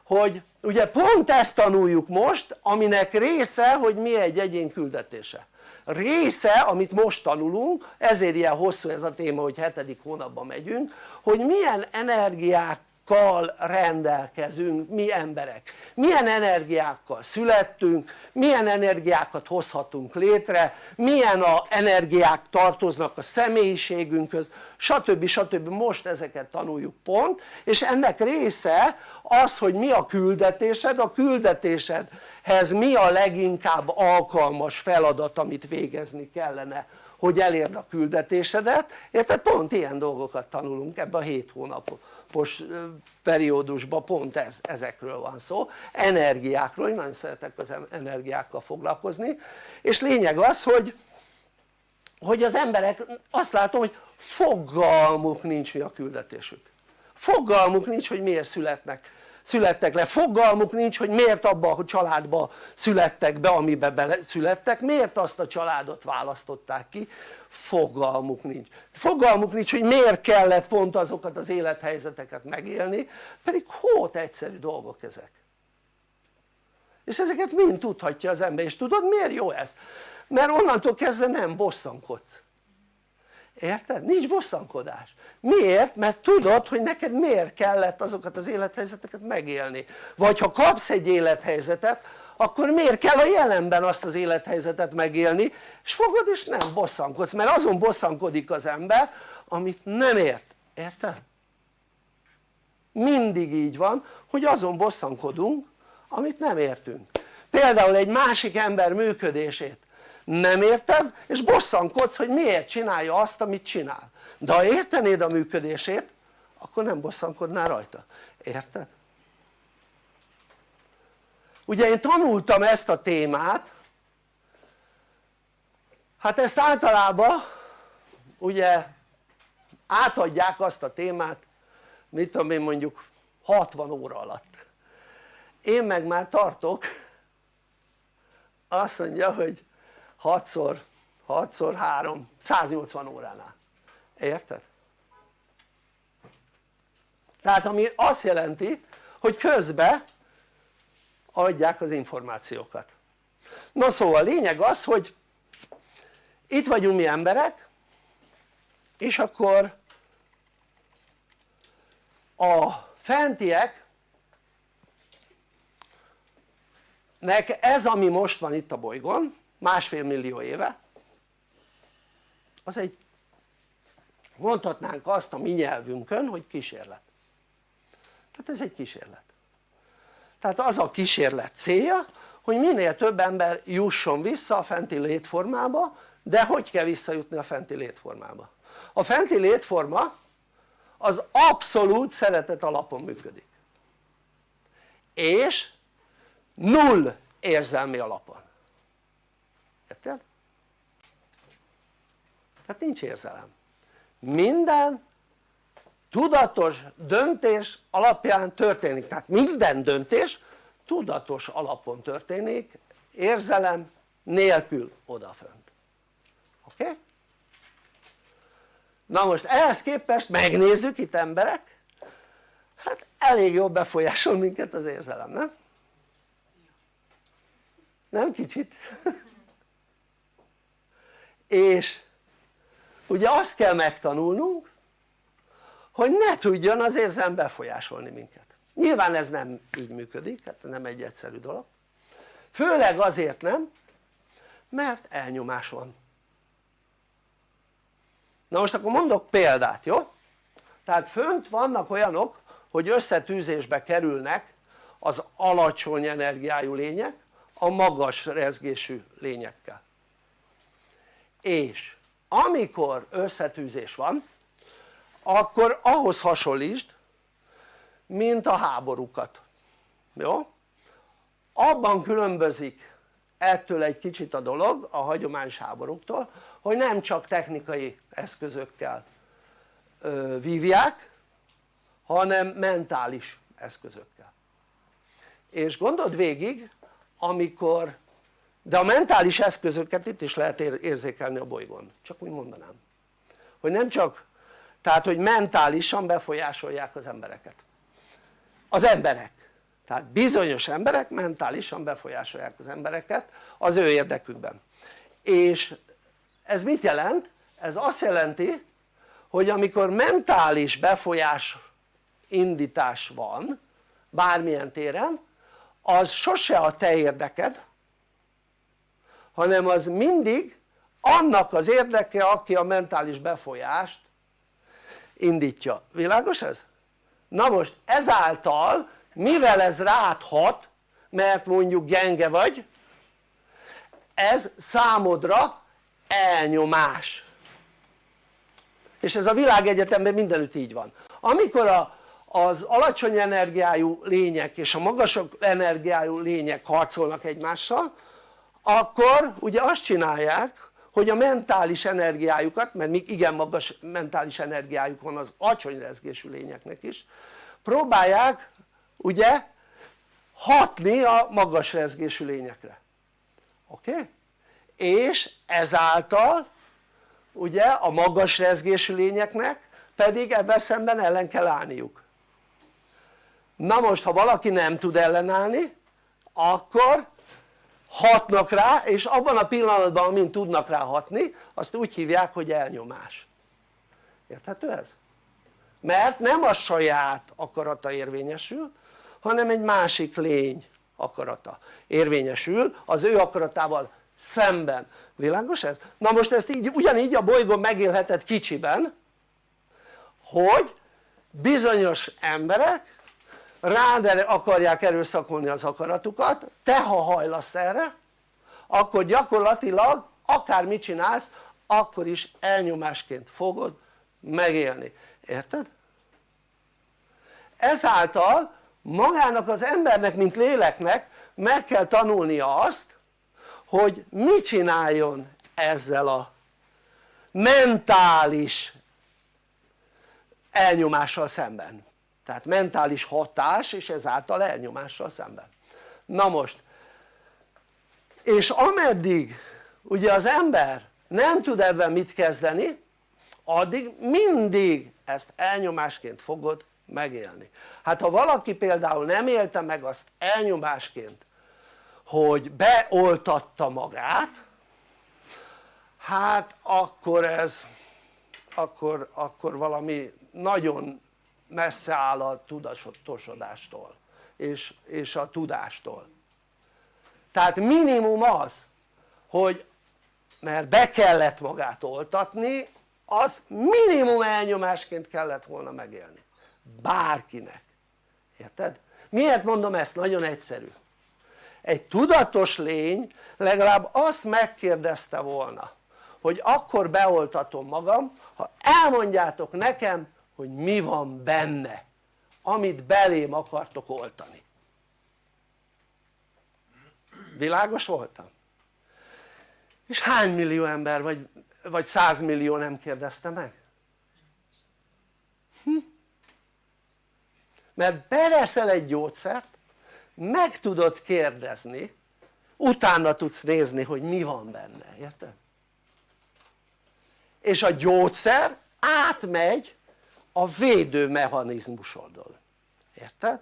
hogy ugye pont ezt tanuljuk most aminek része hogy mi egy egyén küldetése. Része amit most tanulunk ezért ilyen hosszú ez a téma hogy hetedik hónapban megyünk hogy milyen energiák energiákkal rendelkezünk mi emberek milyen energiákkal születtünk milyen energiákat hozhatunk létre milyen a energiák tartoznak a személyiségünkhöz stb. stb. most ezeket tanuljuk pont és ennek része az hogy mi a küldetésed, a küldetésedhez mi a leginkább alkalmas feladat amit végezni kellene hogy elérd a küldetésedet, érted? pont ilyen dolgokat tanulunk ebben a 7 hónapos periódusban pont ez, ezekről van szó, energiákról, én nagyon szeretek az energiákkal foglalkozni. És lényeg az hogy hogy az emberek azt látom hogy fogalmuk nincs mi a küldetésük. Fogalmuk nincs hogy miért születnek születtek le, fogalmuk nincs hogy miért abba a családba születtek be amiben bele születtek, miért azt a családot választották ki, fogalmuk nincs, fogalmuk nincs hogy miért kellett pont azokat az élethelyzeteket megélni, pedig hót egyszerű dolgok ezek. És ezeket mind tudhatja az ember, és tudod miért jó ez? mert onnantól kezdve nem bosszankodsz érted? nincs bosszankodás miért? mert tudod hogy neked miért kellett azokat az élethelyzeteket megélni vagy ha kapsz egy élethelyzetet akkor miért kell a jelenben azt az élethelyzetet megélni és fogod és nem bosszankodsz mert azon bosszankodik az ember amit nem ért, érted? mindig így van hogy azon bosszankodunk amit nem értünk például egy másik ember működését nem érted? És bosszankodsz hogy miért csinálja azt amit csinál. De ha értenéd a működését akkor nem bosszankodnál rajta, érted? ugye én tanultam ezt a témát. Hát ezt általában ugye átadják azt a témát mit tudom én mondjuk 60 óra alatt. Én meg már tartok. Azt mondja hogy 6-szor 6-szor 3 180 óránál érted? tehát ami azt jelenti hogy közben adják az információkat na szóval a lényeg az hogy itt vagyunk mi emberek és akkor a fentiek nek ez ami most van itt a bolygón másfél millió éve az egy mondhatnánk azt a mi nyelvünkön hogy kísérlet. Tehát ez egy kísérlet. Tehát az a kísérlet célja hogy minél több ember jusson vissza a fenti létformába de hogy kell visszajutni a fenti létformába? a fenti létforma az abszolút szeretet alapon működik. És null érzelmi alapon érted? Tehát nincs érzelem minden tudatos döntés alapján történik tehát minden döntés tudatos alapon történik érzelem nélkül odafönt oké? Na most ehhez képest megnézzük itt emberek hát elég jól befolyásol minket az érzelem nem? nem kicsit? és ugye azt kell megtanulnunk hogy ne tudjon az érzem befolyásolni minket. Nyilván ez nem így működik, hát nem egy egyszerű dolog. Főleg azért nem mert elnyomás van. Na most akkor mondok példát jó? tehát fönt vannak olyanok hogy összetűzésbe kerülnek az alacsony energiájú lények a magas rezgésű lényekkel. És amikor összetűzés van akkor ahhoz hasonlítsd mint a háborúkat jó? abban különbözik ettől egy kicsit a dolog a hagyományos háborúktól hogy nem csak technikai eszközökkel ö, vívják hanem mentális eszközökkel és gondold végig amikor de a mentális eszközöket itt is lehet érzékelni a bolygón. Csak úgy mondanám. Hogy nem csak tehát hogy mentálisan befolyásolják az embereket. Az emberek. Tehát bizonyos emberek mentálisan befolyásolják az embereket az ő érdekükben. És ez mit jelent? ez azt jelenti hogy amikor mentális befolyás indítás van bármilyen téren az sose a te érdeked hanem az mindig annak az érdeke aki a mentális befolyást indítja, világos ez? na most ezáltal mivel ez rád hat mert mondjuk gyenge vagy ez számodra elnyomás. És ez a világegyetemben mindenütt így van. Amikor a, az alacsony energiájú lények és a magasabb energiájú lények harcolnak egymással akkor ugye azt csinálják hogy a mentális energiájukat, mert még igen magas mentális energiájuk van az alacsony rezgésű lényeknek is próbálják ugye hatni a magas rezgésű lényekre oké? És ezáltal ugye a magas rezgésű lényeknek pedig ebben szemben ellen kell állniuk na most ha valaki nem tud ellenállni akkor hatnak rá és abban a pillanatban amint tudnak rá hatni azt úgy hívják hogy elnyomás érthető ez? mert nem a saját akarata érvényesül hanem egy másik lény akarata érvényesül az ő akaratával szemben, világos ez? na most ezt így, ugyanígy a bolygón megélheted kicsiben hogy bizonyos emberek rád akarják erőszakolni az akaratukat, te ha hajlasz erre akkor gyakorlatilag akármit csinálsz akkor is elnyomásként fogod megélni, érted? ezáltal magának az embernek mint léleknek meg kell tanulnia azt hogy mit csináljon ezzel a mentális elnyomással szemben tehát mentális hatás és ezáltal elnyomással szemben. Na most és ameddig ugye az ember nem tud ebben mit kezdeni addig mindig ezt elnyomásként fogod megélni. Hát ha valaki például nem élte meg azt elnyomásként hogy beoltatta magát hát akkor ez akkor, akkor valami nagyon messze áll a tudatosodástól és, és a tudástól tehát minimum az hogy mert be kellett magát oltatni az minimum elnyomásként kellett volna megélni bárkinek érted? miért mondom ezt? nagyon egyszerű egy tudatos lény legalább azt megkérdezte volna hogy akkor beoltatom magam ha elmondjátok nekem hogy mi van benne amit belém akartok oltani világos voltam? és hány millió ember vagy, vagy százmillió nem kérdezte meg? Hm? mert beveszel egy gyógyszert meg tudod kérdezni utána tudsz nézni hogy mi van benne, érted? és a gyógyszer átmegy a védőmechanizmusodon, érted?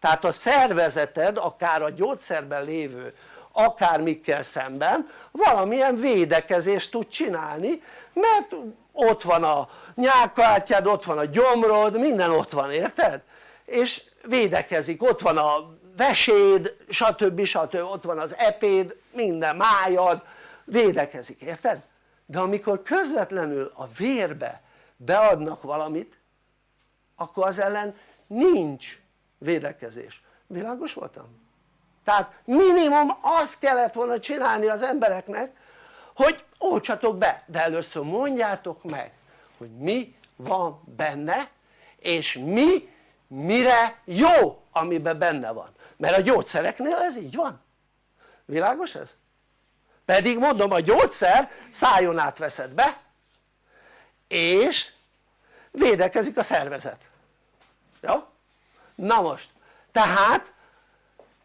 tehát a szervezeted akár a gyógyszerben lévő akármikkel szemben valamilyen védekezést tud csinálni mert ott van a nyálkártyád, ott van a gyomrod, minden ott van, érted? és védekezik, ott van a veséd, stb. stb. ott van az epéd, minden májad, védekezik, érted? de amikor közvetlenül a vérbe beadnak valamit akkor az ellen nincs védekezés, világos voltam? tehát minimum azt kellett volna csinálni az embereknek hogy oltsatok be, de először mondjátok meg hogy mi van benne és mi mire jó amiben benne van mert a gyógyszereknél ez így van világos ez? pedig mondom a gyógyszer szájon át veszed be és védekezik a szervezet jó? na most tehát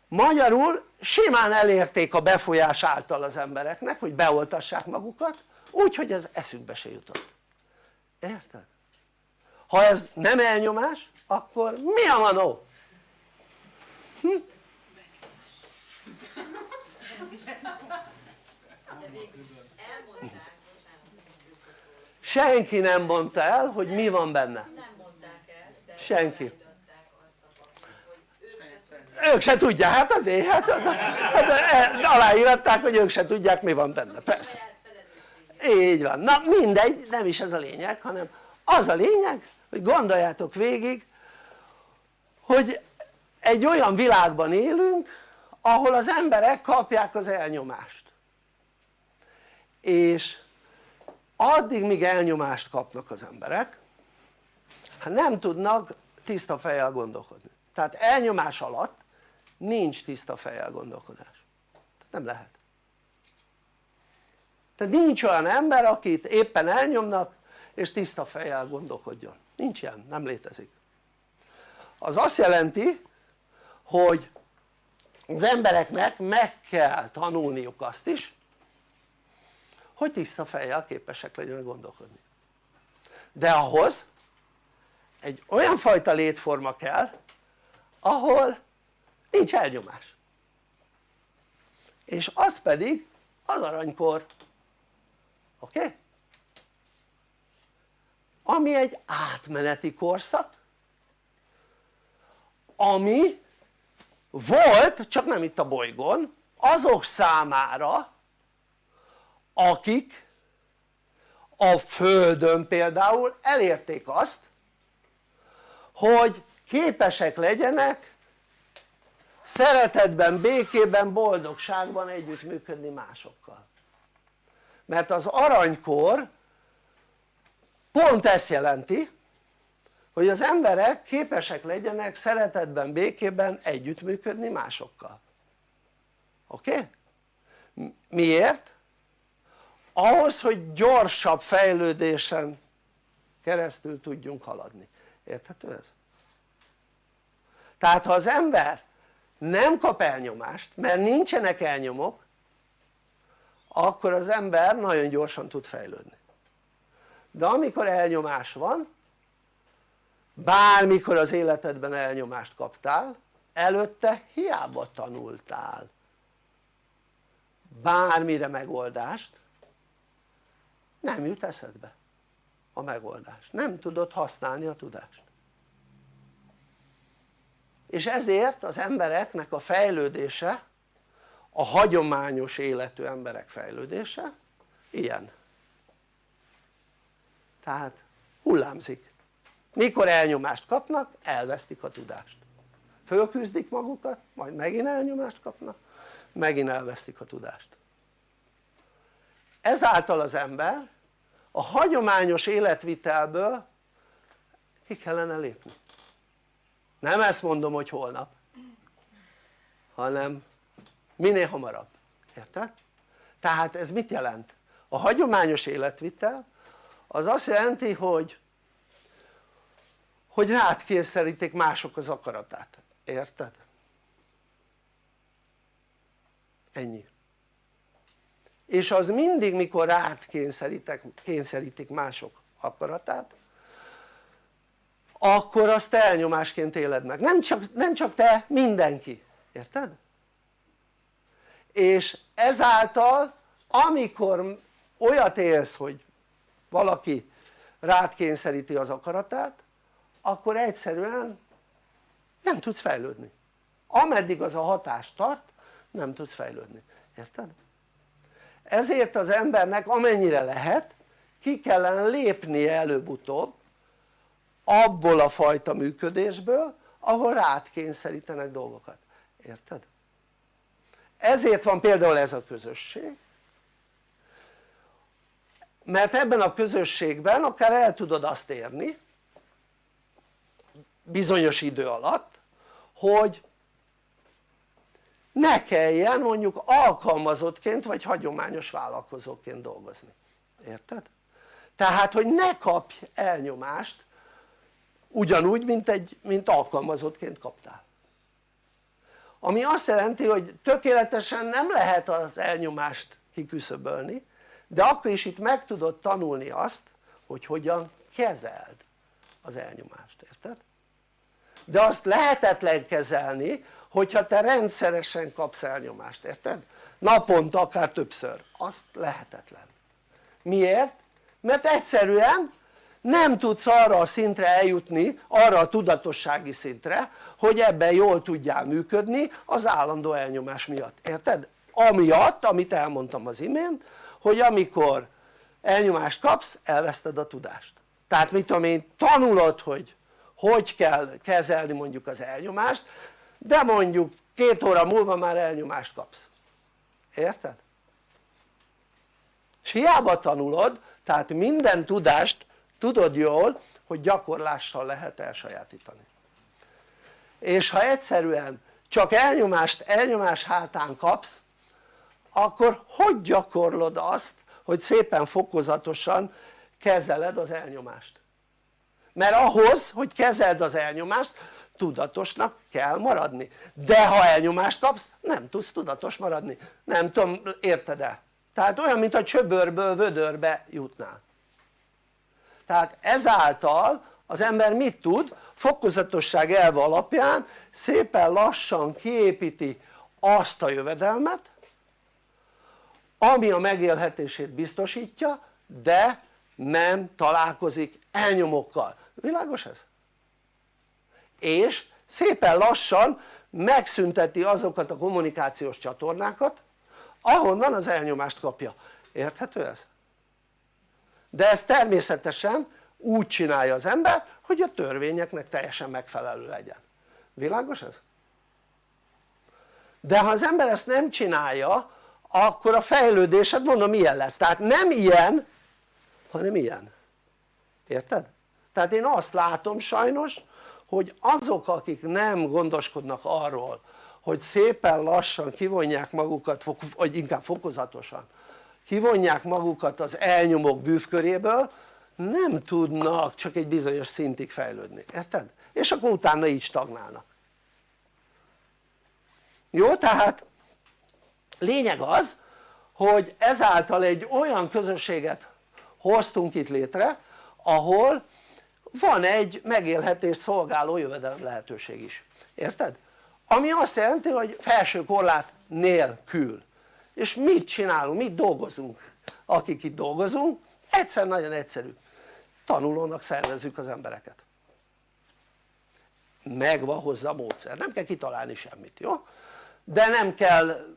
magyarul simán elérték a befolyás által az embereknek hogy beoltassák magukat úgy ez eszükbe se jutott érted? ha ez nem elnyomás akkor mi a manó? Hm? Senki nem mondta el hogy mi van benne. Senki. ők se tudják, hát azért, hát, hát, hát aláíratták hogy ők se tudják mi van benne, persze. Így van, na mindegy, nem is ez a lényeg hanem az a lényeg hogy gondoljátok végig hogy egy olyan világban élünk ahol az emberek kapják az elnyomást. És addig míg elnyomást kapnak az emberek hát nem tudnak tiszta fejjel gondolkodni. Tehát elnyomás alatt nincs tiszta fejjel gondolkodás. Nem lehet. Tehát nincs olyan ember akit éppen elnyomnak és tiszta fejjel gondolkodjon, nincs ilyen, nem létezik. Az azt jelenti hogy az embereknek meg kell tanulniuk azt is hogy tiszta fejjel képesek legyenek gondolkodni de ahhoz egy olyan fajta létforma kell ahol nincs elnyomás és az pedig az aranykor oké? Okay? ami egy átmeneti korszak ami volt csak nem itt a bolygón azok számára akik a Földön például elérték azt hogy képesek legyenek szeretetben, békében, boldogságban együttműködni másokkal mert az aranykor pont ezt jelenti hogy az emberek képesek legyenek szeretetben, békében együttműködni másokkal oké? Okay? miért? Ahhoz hogy gyorsabb fejlődésen keresztül tudjunk haladni, érthető ez? tehát ha az ember nem kap elnyomást mert nincsenek elnyomok akkor az ember nagyon gyorsan tud fejlődni de amikor elnyomás van bármikor az életedben elnyomást kaptál előtte hiába tanultál bármire megoldást nem jut eszedbe a megoldás, nem tudod használni a tudást. És ezért az embereknek a fejlődése a hagyományos életű emberek fejlődése ilyen. Tehát hullámzik. Mikor elnyomást kapnak elvesztik a tudást. Fölküzdik magukat majd megint elnyomást kapnak megint elvesztik a tudást ezáltal az ember a hagyományos életvitelből ki kellene lépni nem ezt mondom hogy holnap hanem minél hamarabb, érted? tehát ez mit jelent? a hagyományos életvitel az azt jelenti hogy hogy rád kényszerítik mások az akaratát, érted? ennyi és az mindig mikor rád kényszerítik mások akaratát akkor azt elnyomásként éled meg, nem csak, nem csak te, mindenki, érted? és ezáltal amikor olyat élsz hogy valaki rád kényszeríti az akaratát akkor egyszerűen nem tudsz fejlődni ameddig az a hatás tart nem tudsz fejlődni, érted? Ezért az embernek amennyire lehet ki kellene lépnie előbb-utóbb abból a fajta működésből ahol rád kényszerítenek dolgokat, érted? ezért van például ez a közösség mert ebben a közösségben akár el tudod azt érni bizonyos idő alatt hogy ne kelljen mondjuk alkalmazottként vagy hagyományos vállalkozóként dolgozni, érted? tehát hogy ne kapj elnyomást ugyanúgy mint, egy, mint alkalmazottként kaptál ami azt jelenti hogy tökéletesen nem lehet az elnyomást kiküszöbölni de akkor is itt meg tudod tanulni azt hogy hogyan kezeld az elnyomást, érted? de azt lehetetlen kezelni hogyha te rendszeresen kapsz elnyomást, érted? naponta akár többször, azt lehetetlen miért? mert egyszerűen nem tudsz arra a szintre eljutni, arra a tudatossági szintre hogy ebben jól tudjál működni az állandó elnyomás miatt, érted? amiatt amit elmondtam az imént hogy amikor elnyomást kapsz elveszted a tudást tehát mit tudom én tanulod hogy hogy kell kezelni mondjuk az elnyomást de mondjuk két óra múlva már elnyomást kapsz. Érted? és hiába tanulod tehát minden tudást tudod jól hogy gyakorlással lehet elsajátítani. És ha egyszerűen csak elnyomást elnyomás hátán kapsz akkor hogy gyakorlod azt hogy szépen fokozatosan kezeled az elnyomást? Mert ahhoz hogy kezeld az elnyomást tudatosnak kell maradni de ha elnyomást kapsz nem tudsz tudatos maradni nem tudom érted-e? tehát olyan mint a csöbörből vödörbe jutnál tehát ezáltal az ember mit tud? fokozatosság elve alapján szépen lassan kiépíti azt a jövedelmet ami a megélhetését biztosítja de nem találkozik elnyomókkal, világos ez? És szépen lassan megszünteti azokat a kommunikációs csatornákat ahonnan az elnyomást kapja, érthető ez? de ez természetesen úgy csinálja az ember hogy a törvényeknek teljesen megfelelő legyen, világos ez? de ha az ember ezt nem csinálja akkor a fejlődésed mondom ilyen lesz, tehát nem ilyen hanem ilyen, érted? tehát én azt látom sajnos hogy azok akik nem gondoskodnak arról hogy szépen lassan kivonják magukat, vagy inkább fokozatosan kivonják magukat az elnyomók bűvköréből nem tudnak csak egy bizonyos szintig fejlődni, érted? és akkor utána így stagnálnak jó? tehát lényeg az hogy ezáltal egy olyan közösséget hoztunk itt létre ahol van egy megélhetés szolgáló jövedelem lehetőség is, érted? ami azt jelenti hogy felső korlát nélkül. És mit csinálunk, mit dolgozunk. Akik itt dolgozunk, egyszer nagyon egyszerű. Tanulónak szervezzük az embereket. Megvan hozzá a módszer, nem kell kitalálni semmit, jó? de nem kell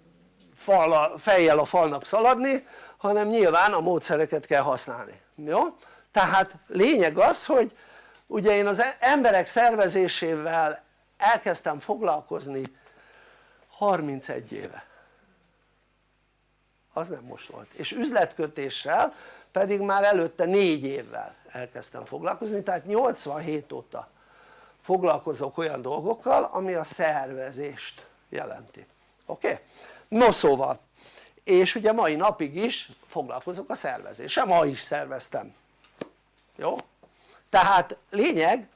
fal, fejjel a falnak szaladni hanem nyilván a módszereket kell használni, jó? Tehát lényeg az hogy ugye én az emberek szervezésével elkezdtem foglalkozni 31 éve az nem most volt és üzletkötéssel pedig már előtte 4 évvel elkezdtem foglalkozni tehát 87 óta foglalkozok olyan dolgokkal ami a szervezést jelenti oké? Okay? no szóval és ugye mai napig is foglalkozok a szervezéssel, ma is szerveztem jó? tehát lényeg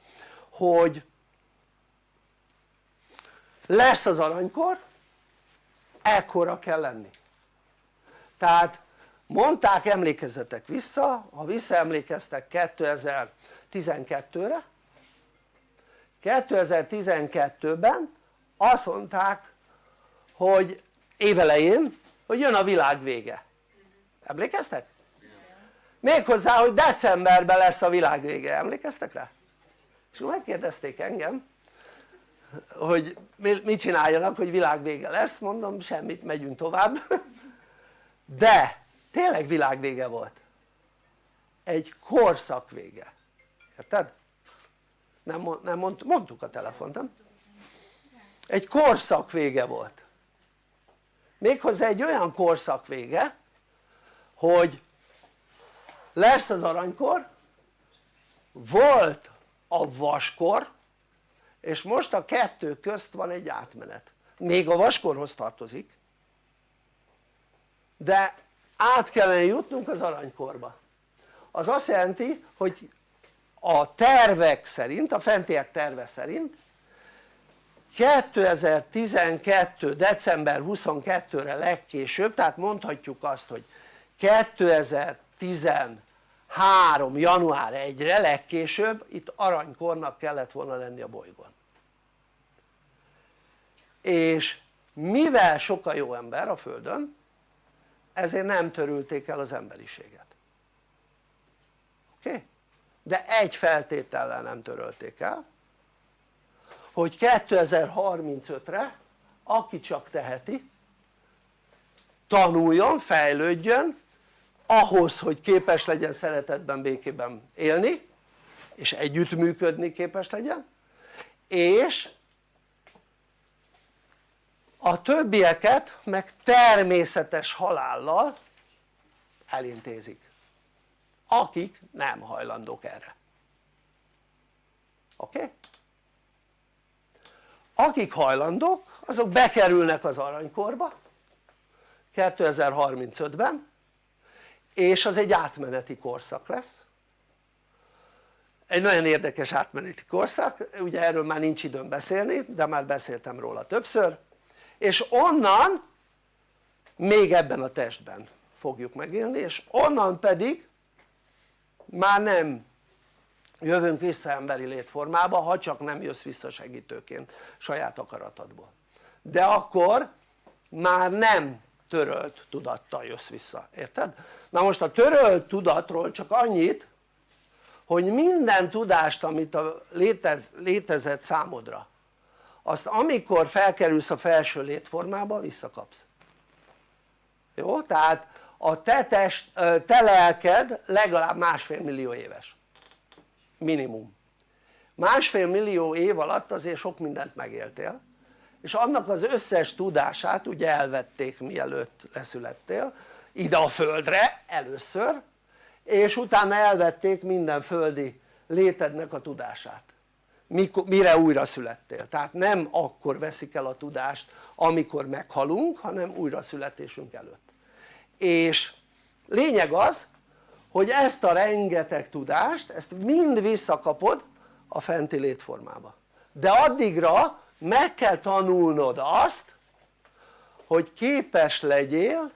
hogy lesz az aranykor ekkora kell lenni tehát mondták emlékezzetek vissza ha visszaemlékeztek 2012-re 2012-ben azt mondták hogy évelején hogy jön a világ vége emlékeztek? Méghozzá hogy decemberben lesz a világ vége, emlékeztek rá? és megkérdezték engem hogy mit csináljanak hogy világ vége lesz, mondom semmit megyünk tovább de tényleg világvége volt egy korszak vége érted? nem, nem mond, mondtuk a telefont nem? egy korszak vége volt méghozzá egy olyan korszak vége hogy lesz az aranykor volt a vaskor és most a kettő közt van egy átmenet még a vaskorhoz tartozik de át kellene jutnunk az aranykorba az azt jelenti hogy a tervek szerint, a fentiek terve szerint 2012. december 22-re legkésőbb, tehát mondhatjuk azt, hogy 2013. január 1-re legkésőbb itt aranykornak kellett volna lenni a bolygón és mivel sok a jó ember a földön ezért nem törülték el az emberiséget oké? De egy feltétellel nem törölték el hogy 2035-re aki csak teheti tanuljon, fejlődjön ahhoz hogy képes legyen szeretetben, békében élni és együttműködni képes legyen és a többieket meg természetes halállal elintézik akik nem hajlandók erre oké? Akik hajlandók azok bekerülnek az aranykorba 2035-ben és az egy átmeneti korszak lesz. Egy nagyon érdekes átmeneti korszak, ugye erről már nincs időm beszélni de már beszéltem róla többször. És onnan még ebben a testben fogjuk megélni és onnan pedig már nem jövünk vissza emberi létformába ha csak nem jössz vissza segítőként saját akaratodból. De akkor már nem törölt tudattal jössz vissza, érted? na most a törölt tudatról csak annyit hogy minden tudást amit a létez, létezett számodra azt amikor felkerülsz a felső létformába visszakapsz. Jó? tehát a te, test, te lelked legalább másfél millió éves. Minimum. Másfél millió év alatt azért sok mindent megéltél és annak az összes tudását ugye elvették mielőtt leszülettél ide a földre először és utána elvették minden földi létednek a tudását. Mire újra születtél? Tehát nem akkor veszik el a tudást amikor meghalunk hanem újra születésünk előtt. És lényeg az hogy ezt a rengeteg tudást ezt mind visszakapod a fenti létformába. De addigra meg kell tanulnod azt hogy képes legyél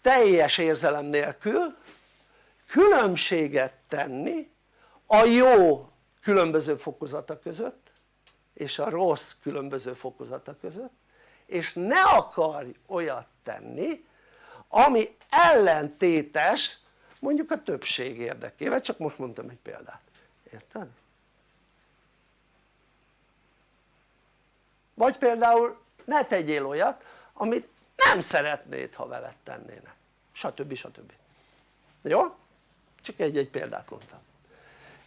teljes érzelem nélkül különbséget tenni a jó különböző fokozata között és a rossz különböző fokozata között és ne akarj olyat tenni ami ellentétes mondjuk a többség érdekével, csak most mondtam egy példát, érted? Vagy például ne tegyél olyat amit nem szeretnéd ha veled tennének stb. stb. jó? csak egy-egy példát mondtam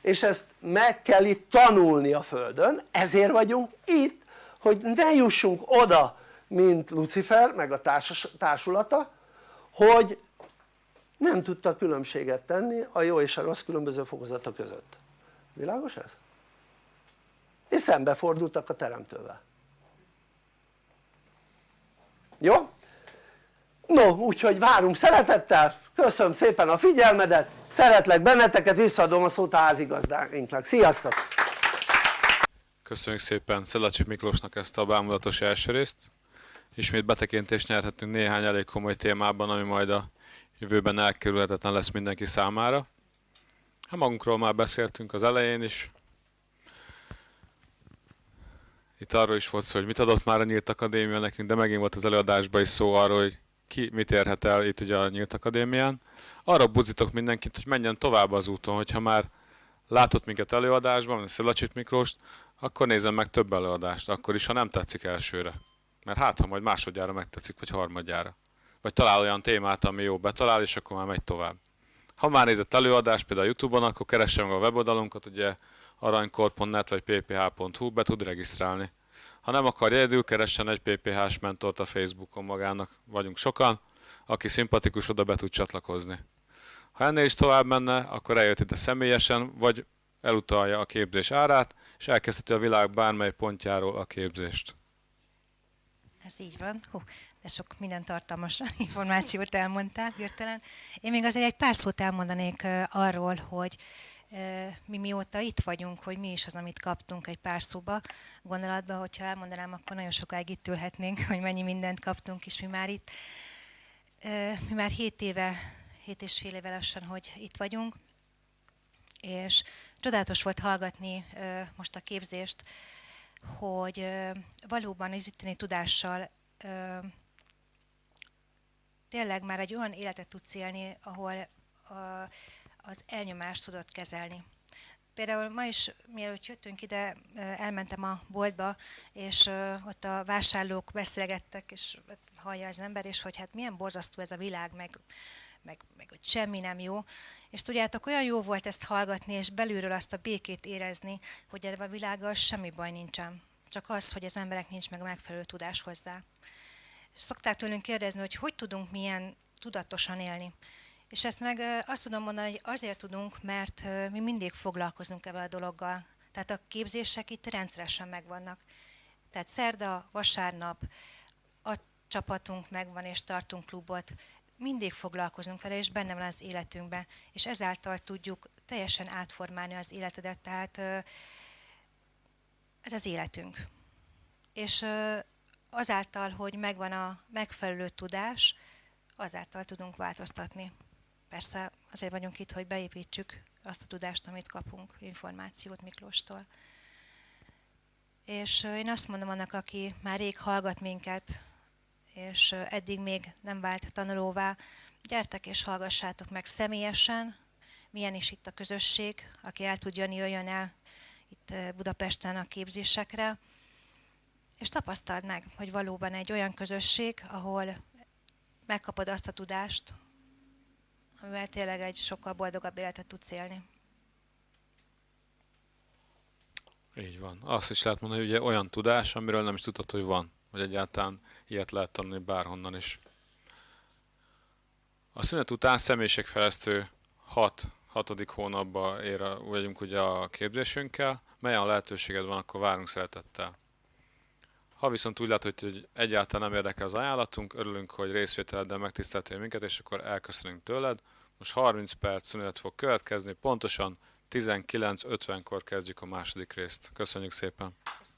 és ezt meg kell itt tanulni a földön ezért vagyunk itt hogy ne jussunk oda mint Lucifer meg a társulata hogy nem tudta különbséget tenni a jó és a rossz különböző fokozata között világos ez? és szembefordultak a teremtővel jó? no úgyhogy várunk szeretettel köszönöm szépen a figyelmedet szeretlek benneteket visszaadom a szót a házigazdáinknak, sziasztok! Köszönjük szépen Szelacsi Miklósnak ezt a bámulatos első részt ismét betekintést nyerhetünk néhány elég komoly témában, ami majd a jövőben elkerülhetetlen lesz mindenki számára. Hát magunkról már beszéltünk az elején is. Itt arról is volt szó, hogy mit adott már a Nyílt Akadémia nekünk, de megint volt az előadásban is szó arról, hogy ki mit érhet el itt ugye a Nyílt Akadémián. Arra buzitok mindenkit, hogy menjen tovább az úton, hogyha már látott minket előadásban, mint Szilacsit Miklóst, akkor nézzen meg több előadást, akkor is, ha nem tetszik elsőre. Mert hát, ha majd másodjára megtetszik, vagy harmadjára. Vagy talál olyan témát, ami jó betalál, és akkor már megy tovább. Ha már nézett előadást például a Youtube-on, akkor keresse meg a weboldalunkat, ugye aranykor.net vagy pph.hu, be tud regisztrálni. Ha nem akar egyedül, keressen egy PPH-s mentort a Facebookon magának. Vagyunk sokan, aki szimpatikus, oda be tud csatlakozni. Ha ennél is tovább menne, akkor eljött ide személyesen, vagy elutalja a képzés árát, és elkezdheti a világ bármely pontjáról a képzést. Ez így van. Hú, de sok minden tartalmas információt elmondtál hirtelen. Én még azért egy pár szót elmondanék arról, hogy mi mióta itt vagyunk, hogy mi is az, amit kaptunk egy pár szóba gondolatba, hogyha elmondanám, akkor nagyon sokáig itt ülhetnénk, hogy mennyi mindent kaptunk, és mi már itt, mi már hét éve, hét és fél éve lassan, hogy itt vagyunk, és csodálatos volt hallgatni most a képzést, hogy valóban az itteni tudással tényleg már egy olyan életet tudsz élni, ahol az elnyomást tudod kezelni. Például ma is, mielőtt jöttünk ide, elmentem a boltba, és ott a vásárlók beszélgettek, és hallja az ember, és hogy hát milyen borzasztó ez a világ, meg, meg, meg hogy semmi nem jó. És tudjátok, olyan jó volt ezt hallgatni, és belülről azt a békét érezni, hogy ebben a világgal semmi baj nincsen. Csak az, hogy az emberek nincs meg a megfelelő tudás hozzá. És szokták tőlünk kérdezni, hogy hogy tudunk milyen tudatosan élni. És ezt meg azt tudom mondani, hogy azért tudunk, mert mi mindig foglalkozunk ebben a dologgal. Tehát a képzések itt rendszeresen megvannak. Tehát szerda, vasárnap a csapatunk megvan, és tartunk klubot, mindig foglalkozunk vele, és benne van az életünkben, és ezáltal tudjuk teljesen átformálni az életedet, tehát ez az életünk. És azáltal, hogy megvan a megfelelő tudás, azáltal tudunk változtatni. Persze azért vagyunk itt, hogy beépítsük azt a tudást, amit kapunk, információt Miklóstól. És én azt mondom annak, aki már rég hallgat minket, és eddig még nem vált tanulóvá, gyertek és hallgassátok meg személyesen, milyen is itt a közösség, aki el tud jönni, jöjjön el itt Budapesten a képzésekre, és tapasztald meg, hogy valóban egy olyan közösség, ahol megkapod azt a tudást, amivel tényleg egy sokkal boldogabb életet tudsz élni. Így van. Azt is lehet mondani, hogy ugye olyan tudás, amiről nem is tudod, hogy van, vagy egyáltalán ilyet lehet tanulni bárhonnan is. A szünet után személyiségfejlesztő 6 hatodik hónapban ér a, vagyunk ugye a képzésünkkel. Melyen a lehetőséged van, akkor várunk szeretettel. Ha viszont úgy látod, hogy egyáltalán nem érdekel az ajánlatunk, örülünk, hogy részvételeddel megtiszteltél minket, és akkor elköszönünk tőled. Most 30 perc szünet fog következni, pontosan 19.50-kor kezdjük a második részt. Köszönjük szépen! Köszönjük.